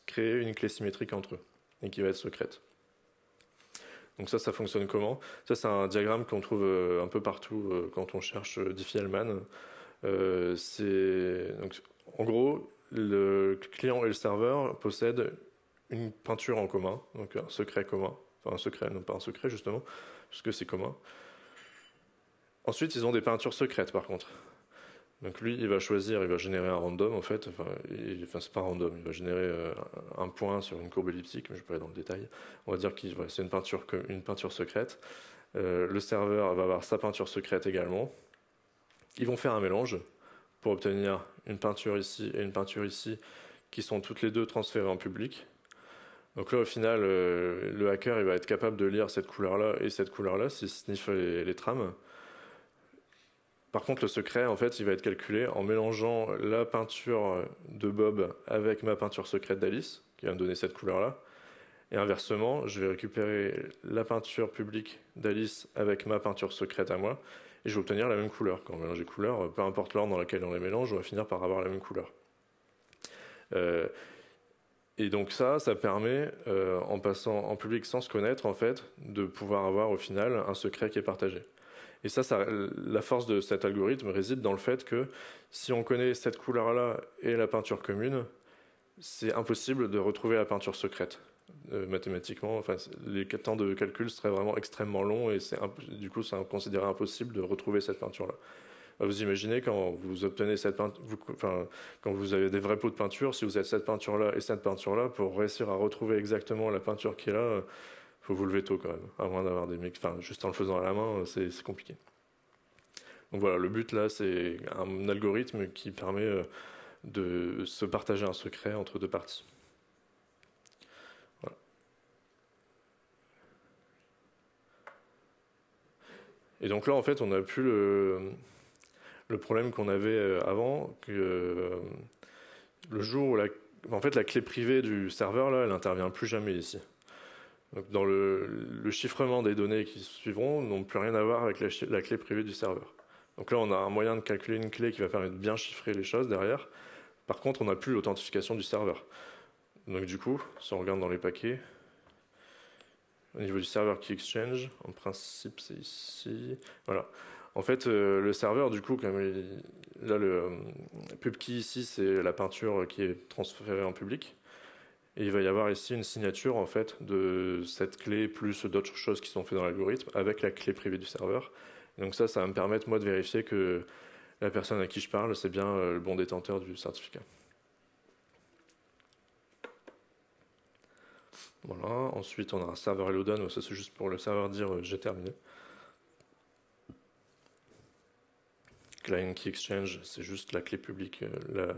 créer une clé symétrique entre eux, et qui va être secrète. Donc ça, ça fonctionne comment? Ça, c'est un diagramme qu'on trouve euh, un peu partout euh, quand on cherche Diffie-Hellman. en gros, le client et le serveur possèdent une peinture en commun, donc un secret commun, enfin un secret, non pas un secret justement, puisque c'est commun. Ensuite, ils ont des peintures secrètes par contre. Donc lui, il va choisir, il va générer un random en fait, enfin, il, enfin c'est pas random, il va générer euh, un point sur une courbe elliptique, mais je vais pas aller dans le détail. On va dire que c'est une peinture, une peinture secrète. Euh, le serveur va avoir sa peinture secrète également. Ils vont faire un mélange pour obtenir une peinture ici et une peinture ici, qui sont toutes les deux transférées en public. Donc là, au final, euh, le hacker il va être capable de lire cette couleur-là et cette couleur-là s'il sniffe les, les, trames. Par contre, le secret, en fait, il va être calculé en mélangeant la peinture de Bob avec ma peinture secrète d'Alice, qui va me donner cette couleur-là. Et inversement, je vais récupérer la peinture publique d'Alice avec ma peinture secrète à moi, et je vais obtenir la même couleur. Quand on mélange les couleurs, peu importe l'ordre dans lequel on les mélange, on va finir par avoir la même couleur. Euh, et donc ça, ça permet, euh, en passant en public sans se connaître, en fait, de pouvoir avoir au final un secret qui est partagé. Et ça, la force de cet algorithme réside dans le fait que si on connaît cette couleur-là et la peinture commune, c'est impossible de retrouver la peinture secrète. Euh, mathématiquement, enfin, les temps de calcul seraient vraiment extrêmement longs et du coup, c'est considéré impossible de retrouver cette peinture-là. Bah, vous imaginez quand vous obtenez cette peinture, enfin, quand vous avez des vrais pots de peinture, si vous avez cette peinture-là et cette peinture-là, pour réussir à retrouver exactement la peinture qui est là, faut vous lever tôt quand même, moins d'avoir des mecs, enfin, juste en le faisant à la main, c'est compliqué. Donc voilà, le but là, c'est un algorithme qui permet euh, de se partager un secret entre deux parties. Voilà. Et donc là, en fait, on a plus le, le problème qu'on avait euh, avant, que euh, le jour où la, en fait, la clé privée du serveur, là, elle n'intervient plus jamais ici. Donc dans le, chiffrement des données qui suivront, n'ont plus rien à voir avec la, clé privée du serveur. Donc là, on a un moyen de calculer une clé qui va permettre de bien chiffrer les choses derrière. Par contre, on n'a plus l'authentification du serveur. Donc du coup, si on regarde dans les paquets, au niveau du serveur qui exchange, en principe c'est ici. Voilà. En fait, euh, le serveur, du coup, comme là, le euh, pubkey ici, c'est la peinture qui est transférée en public. Il va y avoir ici une signature, en fait, de cette clé plus d'autres choses qui sont faites dans l'algorithme avec la clé privée du serveur. donc ça, ça va me permettre, moi, de vérifier que la personne à qui je parle, c'est bien euh, le bon détenteur du certificat. Voilà. Ensuite, on a un serveur hello done. Ça, c'est juste pour le serveur dire j'ai terminé. client key exchange, c'est juste la clé publique, la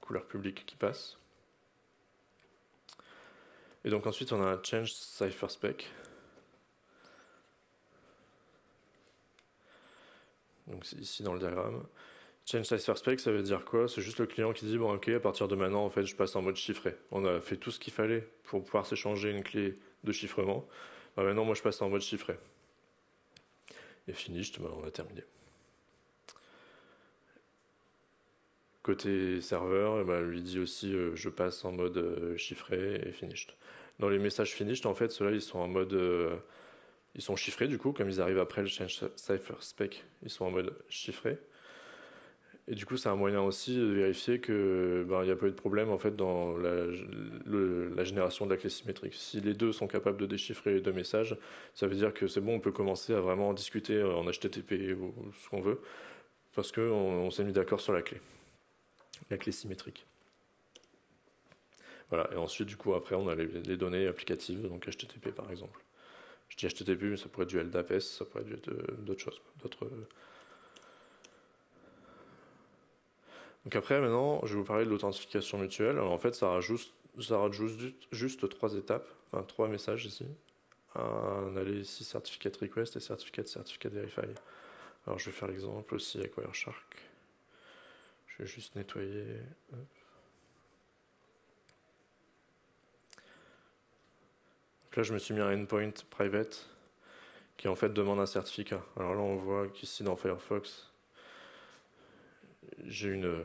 couleur publique qui passe. Et donc ensuite, on a un change cipher spec. Donc ici dans le diagramme. Change cipher spec, ça veut dire quoi? C'est juste le client qui dit bon ok, à partir de maintenant, en fait, je passe en mode chiffré. On a fait tout ce qu'il fallait pour pouvoir s'échanger une clé de chiffrement. Bah, maintenant, moi, je passe en mode chiffré. Et finished, on a terminé. Côté serveur, ben, lui dit aussi euh, je passe en mode euh, chiffré et finished. Dans les messages finished, en fait, ceux-là, ils sont en mode. Euh, ils sont chiffrés du coup, comme ils arrivent après le change cipher spec, ils sont en mode chiffré. Et du coup, c'est un moyen aussi de vérifier que ben, n'y a pas eu de problème en fait dans la, génération de la clé symétrique. Si les deux sont capables de déchiffrer les deux messages, ça veut dire que c'est bon, on peut commencer à vraiment discuter en HTTP ou ce qu'on veut, parce qu'on on, s'est mis d'accord sur la clé la clé symétrique. Voilà, et ensuite, du coup, après, on a les, données applicatives, donc HTTP par exemple. Je dis HTTP, mais ça pourrait être du LDAPS, ça pourrait être euh, d'autres choses, d'autres. Donc après, maintenant, je vais vous parler de l'authentification mutuelle. Alors en fait, ça rajoute, ça rajoute juste, trois étapes, enfin trois messages ici. Un aller ici, certificate request et certificate certificate verify. Alors je vais faire l'exemple aussi avec Wireshark. Juste nettoyer. Donc là, je me suis mis un endpoint private qui en fait demande un certificat. Alors là, on voit qu'ici dans Firefox, j'ai une, euh,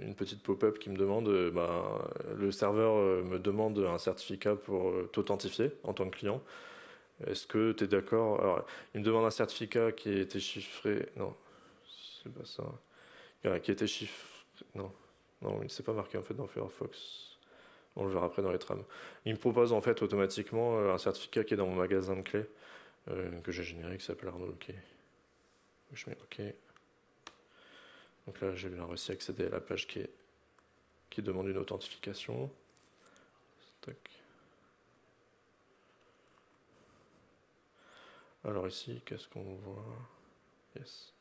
une petite pop-up qui me demande, euh, bah, le serveur euh, me demande un certificat pour t'authentifier en tant que client. Est-ce que tu es d'accord? Alors, il me demande un certificat qui été chiffré. Non, c'est pas ça qui était chiffré. Non, non, il ne s'est pas marqué en fait dans Firefox. On le verra après dans les trames. Il me propose en fait automatiquement euh, un certificat qui est dans mon magasin de clés euh, que j'ai généré qui s'appelle Arnaud OK. Je mets OK. Donc là, j'ai bien réussi à accéder à la page qui, est, qui demande une authentification. Alors ici, qu'est-ce qu'on voit? Yes.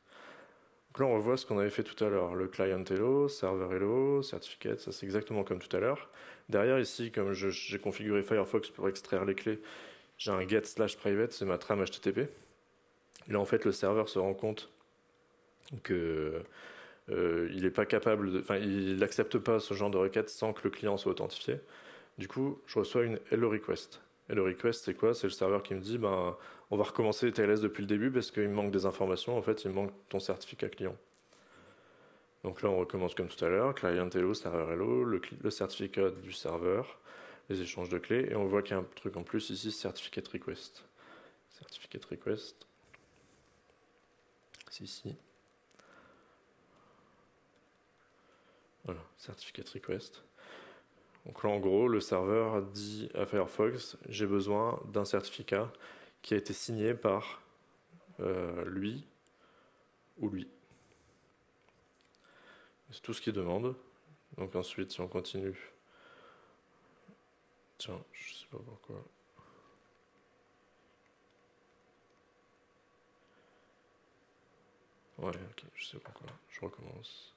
Donc là, on revoit ce qu'on avait fait tout à l'heure. Le client hello, server hello, certificate, ça c'est exactement comme tout à l'heure. Derrière ici, comme j'ai configuré Firefox pour extraire les clés, j'ai un get slash private, c'est ma trame HTTP. Et là, en fait, le serveur se rend compte que euh, il n'accepte pas ce genre de requête sans que le client soit authentifié. Du coup, je reçois une hello request. Et le request, c'est quoi? C'est le serveur qui me dit, ben, on va recommencer TLS depuis le début parce qu'il me manque des informations. En fait, il me manque ton certificat client. Donc là, on recommence comme tout à l'heure. Client hello, serveur hello, le, le, certificat du serveur, les échanges de clés. Et on voit qu'il y a un truc en plus ici, certificate request. Certificate request. C'est ici. Voilà, certificate request. Donc là, en gros, le serveur dit à Firefox, j'ai besoin d'un certificat qui a été signé par euh, lui ou lui. C'est tout ce qu'il demande. Donc ensuite, si on continue, tiens, je sais pas pourquoi. Ouais, ok, je sais pourquoi. Je recommence.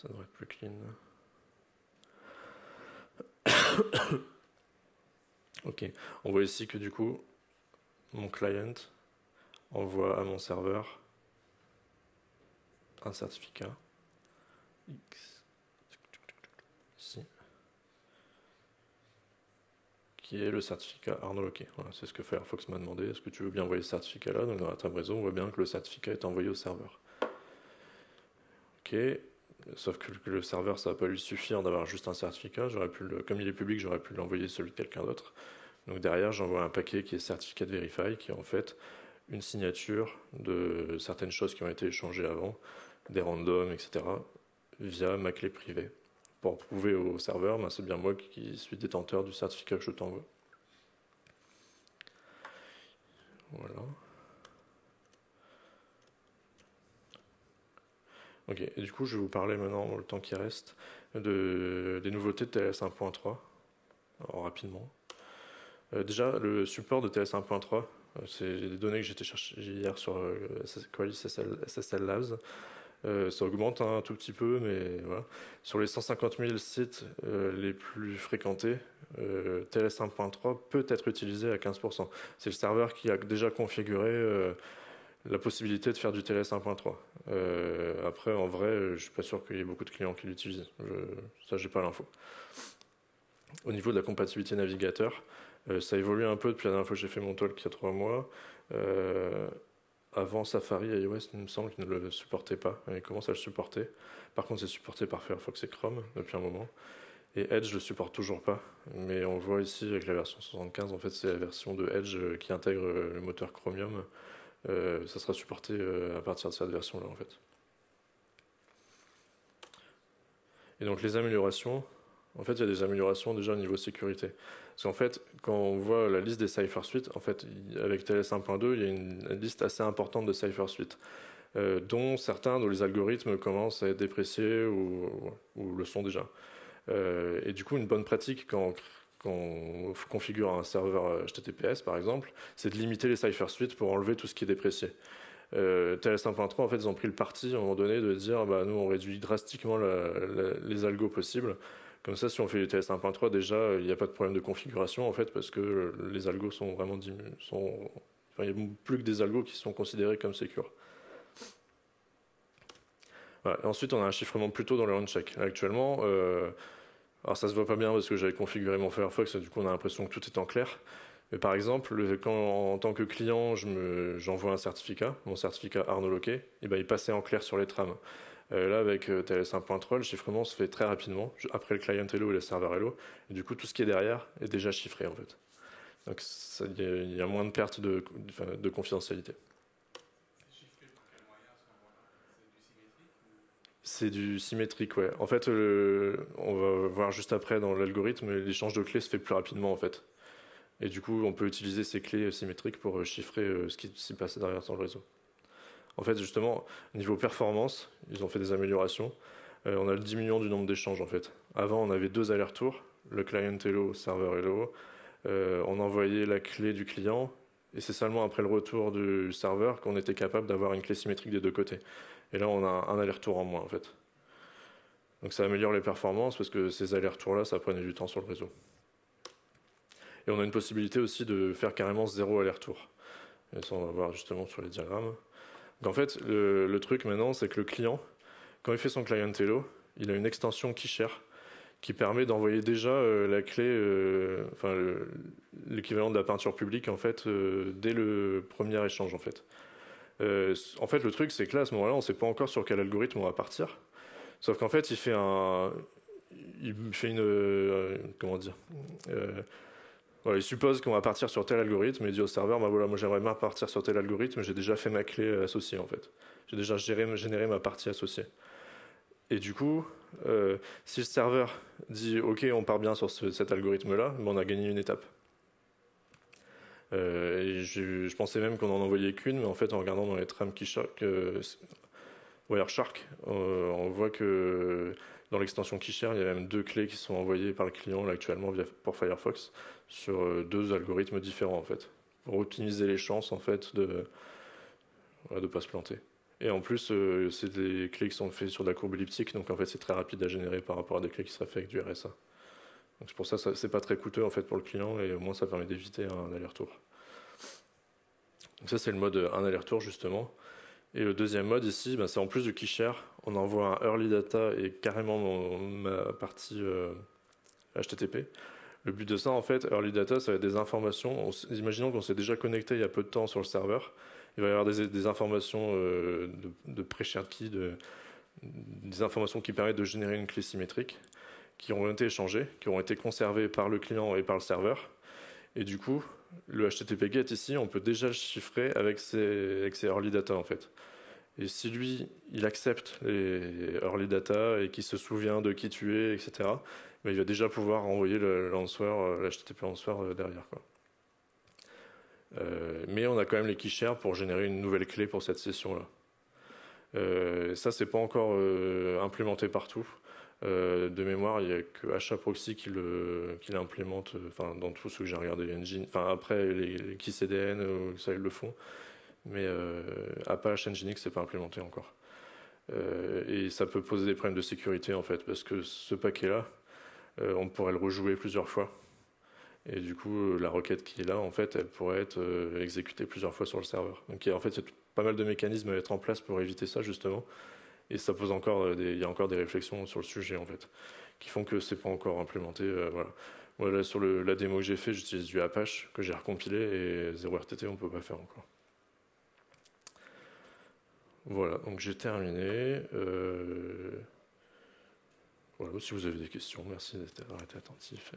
Ça devrait être plus clean. [coughs] ok, on voit ici que du coup, mon client envoie à mon serveur un certificat X ici qui est le certificat Arnaud OK. Voilà, c'est ce que Firefox m'a demandé. Est-ce que tu veux bien envoyer ce certificat-là? Donc dans la table réseau, on voit bien que le certificat est envoyé au serveur. Ok, Sauf que le serveur, ça va pas lui suffire d'avoir juste un certificat. Pu comme il est public, j'aurais pu l'envoyer celui de quelqu'un d'autre. Donc derrière, j'envoie un paquet qui est certificat de verify, qui est en fait une signature de certaines choses qui ont été échangées avant, des randoms, etc., via ma clé privée. Pour prouver au serveur, ben, c'est bien moi qui suis détenteur du certificat que je t'envoie. Voilà. Ok, du coup, je vais vous parler maintenant, le temps qui reste, de, des nouveautés de TLS 1.3, rapidement. Euh, déjà, le support de TLS 1.3, euh, c'est des données que j'ai chercher hier sur euh, SSL Labs. ça augmente un tout petit peu, mais voilà. Sur les 150 000 sites les plus fréquentés, TLS 1.3 peut être utilisé à 15%. C'est le serveur qui a déjà configuré la possibilité de faire du TLS 1.3. après, en vrai, je suis pas sûr qu'il y ait beaucoup de clients qui l'utilisent. Ça, j'ai pas l'info. Au niveau de la compatibilité navigateur, euh, ça évolue un peu depuis la dernière fois que j'ai fait mon talk il y a trois mois. Euh, avant Safari iOS, il me semble qu'il ne le supportait pas. Il commence à le supporter. Par contre, c'est supporté par Firefox et Chrome depuis un moment. Et Edge le supporte toujours pas. Mais on voit ici avec la version 75, en fait, c'est la version de Edge euh, qui intègre le moteur Chromium. Ça sera supporté à partir de cette version-là, en fait. Et donc les améliorations, en fait, il y a des améliorations déjà au niveau sécurité. Parce qu'en fait, quand on voit la liste des Cypher Suite, en fait, avec TLS 1.2, il y a une, liste assez importante de Cypher Suite, euh, dont certains dont les algorithmes commencent à être dépréciés ou, le sont déjà. Euh, et du coup, une bonne pratique quand, on configure un serveur HTTPS, par exemple, c'est de limiter les Cypher Suite pour enlever tout ce qui est déprécié. Euh, TLS 1.3, en fait, ils ont pris le parti à un moment donné de dire, bah, nous, on réduit drastiquement les algos possibles comme ça, si on fait du TS 1.3, déjà, il n'y a pas de problème de configuration, en fait, parce que les algos sont vraiment sont, enfin, il n'y a plus que des algos qui sont considérés comme secure. Ensuite, on a un chiffrement plutôt dans le on-check. Actuellement, euh, alors ça se voit pas bien parce que j'avais configuré mon Firefox, du coup on a l'impression que tout est en clair. Mais par exemple, quand en tant que client, j'envoie un certificat, mon certificat Arnaud Loquet, et ben, il passait en clair sur les trames. Euh, là, avec euh, TLS 1.3, le chiffrement se fait très rapidement, après le client Hello et le serveur Hello. Et du coup, tout ce qui est derrière est déjà chiffré, en fait. Donc, il y, a moins de perte de, de confidentialité. C'est du symétrique, ouais. En fait, on va voir juste après dans l'algorithme, l'échange de clés se fait plus rapidement, en fait. Et du coup, on peut utiliser ces clés symétriques pour chiffrer euh, ce qui s'y passe derrière dans le réseau. En fait, justement, niveau performance, ils ont fait des améliorations. Euh, on a le diminution du nombre d'échanges, en fait. Avant, on avait deux allers-retours, le client hello, serveur hello. Euh, on envoyait la clé du client, et c'est seulement après le retour du serveur qu'on était capable d'avoir une clé symétrique des deux côtés. Et là, on a un aller-retour en moins, en fait. Donc ça améliore les performances, parce que ces allers-retours-là, ça prenait du temps sur le réseau. Et on a une possibilité aussi de faire carrément zéro aller-retour. Et ça, on va voir justement sur les diagrammes. En fait, le, truc maintenant, c'est que le client, quand il fait son client Hello, il a une extension share qui permet d'envoyer déjà euh, la clé, euh, enfin l'équivalent de la peinture publique en fait euh, dès le premier échange en fait. En fait, le truc c'est que là à ce moment-là, on ne sait pas encore sur quel algorithme on va partir. Sauf qu'en fait, il fait un, il fait une, comment dire, il suppose qu'on va partir sur tel algorithme et dit au serveur, bah voilà, moi j'aimerais bien partir sur tel algorithme, j'ai déjà fait ma clé euh, associée en fait. J'ai déjà généré ma partie associée. Et du coup, euh, si le serveur dit OK, on part bien sur cet algorithme-là, ben, on a gagné une étape. Euh, je, pensais même qu'on en envoyait qu'une, mais en fait, en regardant dans les trames qui euh, Wireshark, on voit que dans l'extension Keyshare, il y a même deux clés qui sont envoyées par le client actuellement via, pour Firefox sur euh, deux algorithmes différents en fait, pour optimiser les chances en fait de ne pas se planter. Et en plus, euh, c'est des clés qui sont faites sur de la courbe elliptique, donc en fait c'est très rapide à générer par rapport à des clés qui seraient faites avec du RSA. Donc c'est pour ça que c'est pas très coûteux en fait pour le client et au moins ça permet d'éviter un aller-retour. Donc ça c'est le mode un aller-retour justement. Et le deuxième mode ici, ben, c'est en plus du keyshare, on envoie un early data et carrément ma partie HTTP. Euh, le but de ça, en fait, early data, ça va être des informations. imaginons qu'on s'est déjà connecté il y a peu de temps sur le serveur. Il va y avoir des, informations euh, de, pré-shared key, des informations qui permettent de générer une clé symétrique, qui ont été échangées, qui ont été conservées par le client et par le serveur. Et du coup, le HTTP GET ici, on peut déjà le chiffrer avec avec early data en fait. Et si lui, il accepte les early data et qu'il se souvient de qui tu es, etc., ben, il va déjà pouvoir envoyer l'HTTP euh, answer euh, derrière. Quoi. Euh, mais on a quand même les keyshares pour générer une nouvelle clé pour cette session-là. Euh, ça, c'est pas encore euh, implémenté partout. Euh, de mémoire, il n'y a que HAProxy qui l'implémente, enfin dans tout ce que j'ai regardé Engine. Après les, les KeyCDN, ça ils le font, mais Apache Nginx c'est pas implémenté encore. et ça peut poser des problèmes de sécurité en fait, parce que ce paquet-là, on pourrait le rejouer plusieurs fois. Et du coup, la requête qui est là, en fait, elle pourrait être exécutée plusieurs fois sur le serveur. Donc en fait, il y a pas mal de mécanismes à mettre en place pour éviter ça justement. Et ça pose encore euh, des, il y a encore des réflexions sur le sujet en fait, qui font que c'est pas encore implémenté. Euh, sur la démo que j'ai fait, j'utilise du Apache que j'ai recompilé et 0RTT on peut pas faire encore. Voilà, donc j'ai terminé. Euh, voilà, si vous avez des questions, merci été attentif.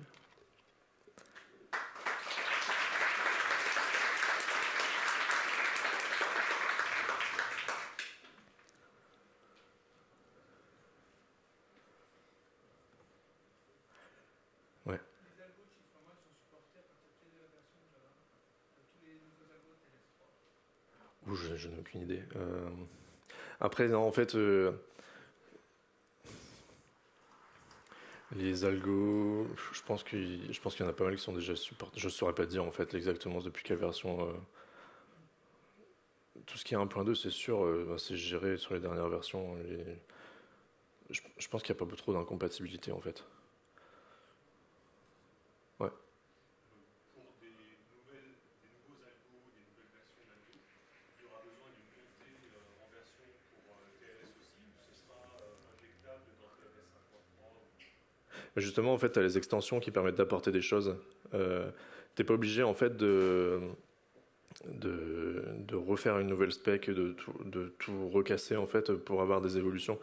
Je, n'ai aucune idée. Euh, après, en fait, euh, les algos, je pense qu'il je pense qu'il y en a pas mal qui sont déjà supportés. Je ne saurais pas dire en fait exactement depuis quelle version. Euh, tout ce qui est 1.2, c'est sûr, bah, c'est géré sur les dernières versions. Je, je pense qu'il n'y a pas trop d'incompatibilité en fait. Justement, en fait, tu as les extensions qui permettent d'apporter des choses. Euh, tu n'es pas obligé, en fait, de, de, refaire une nouvelle spec, de tout, recasser, en fait, pour avoir des évolutions.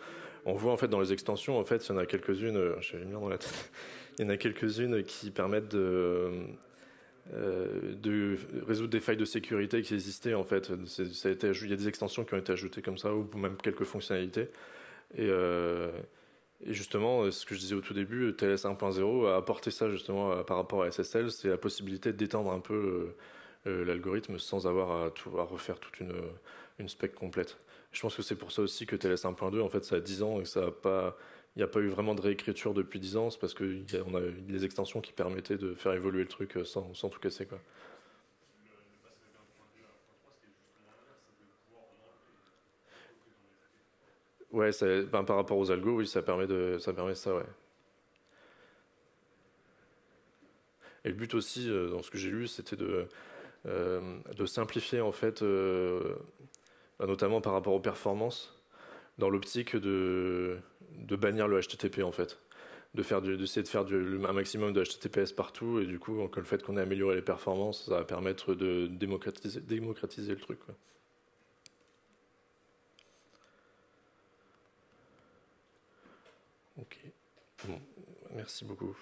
On voit, en fait, dans les extensions, en fait, il y en a quelques-unes, euh, j'ai dans la tête, il y en a quelques-unes qui permettent de, euh, résoudre des failles de sécurité qui existaient, en fait. Ça a été, il y a des extensions qui ont été ajoutées comme ça, ou même quelques fonctionnalités. Euh, et justement, euh, ce que je disais au tout début, euh, TLS 1.0 a apporté ça justement euh, par rapport à SSL, c'est la possibilité d'étendre un peu l'algorithme sans avoir à, refaire toute une, une spec complète. Je pense que c'est pour ça aussi que TLS 1.2, en fait, ça a 10 ans et ça a pas, il n'y a pas eu vraiment de réécriture depuis 10 ans, c'est parce qu'on a, a eu des extensions qui permettaient de faire évoluer le truc sans, sans tout casser. Quoi. Ouais, ben, par rapport aux algos, oui, ça permet de, ça permet ça, ouais. Et le but aussi, euh, dans ce que j'ai lu, c'était de, euh, de simplifier en fait, euh, ben, notamment par rapport aux performances, dans l'optique de, de bannir le HTTP en fait, de faire d'essayer de faire un maximum de HTTPS partout, et du coup, le fait qu'on ait amélioré les performances, ça va permettre de démocratiser, le truc. Ok. Bon, merci beaucoup.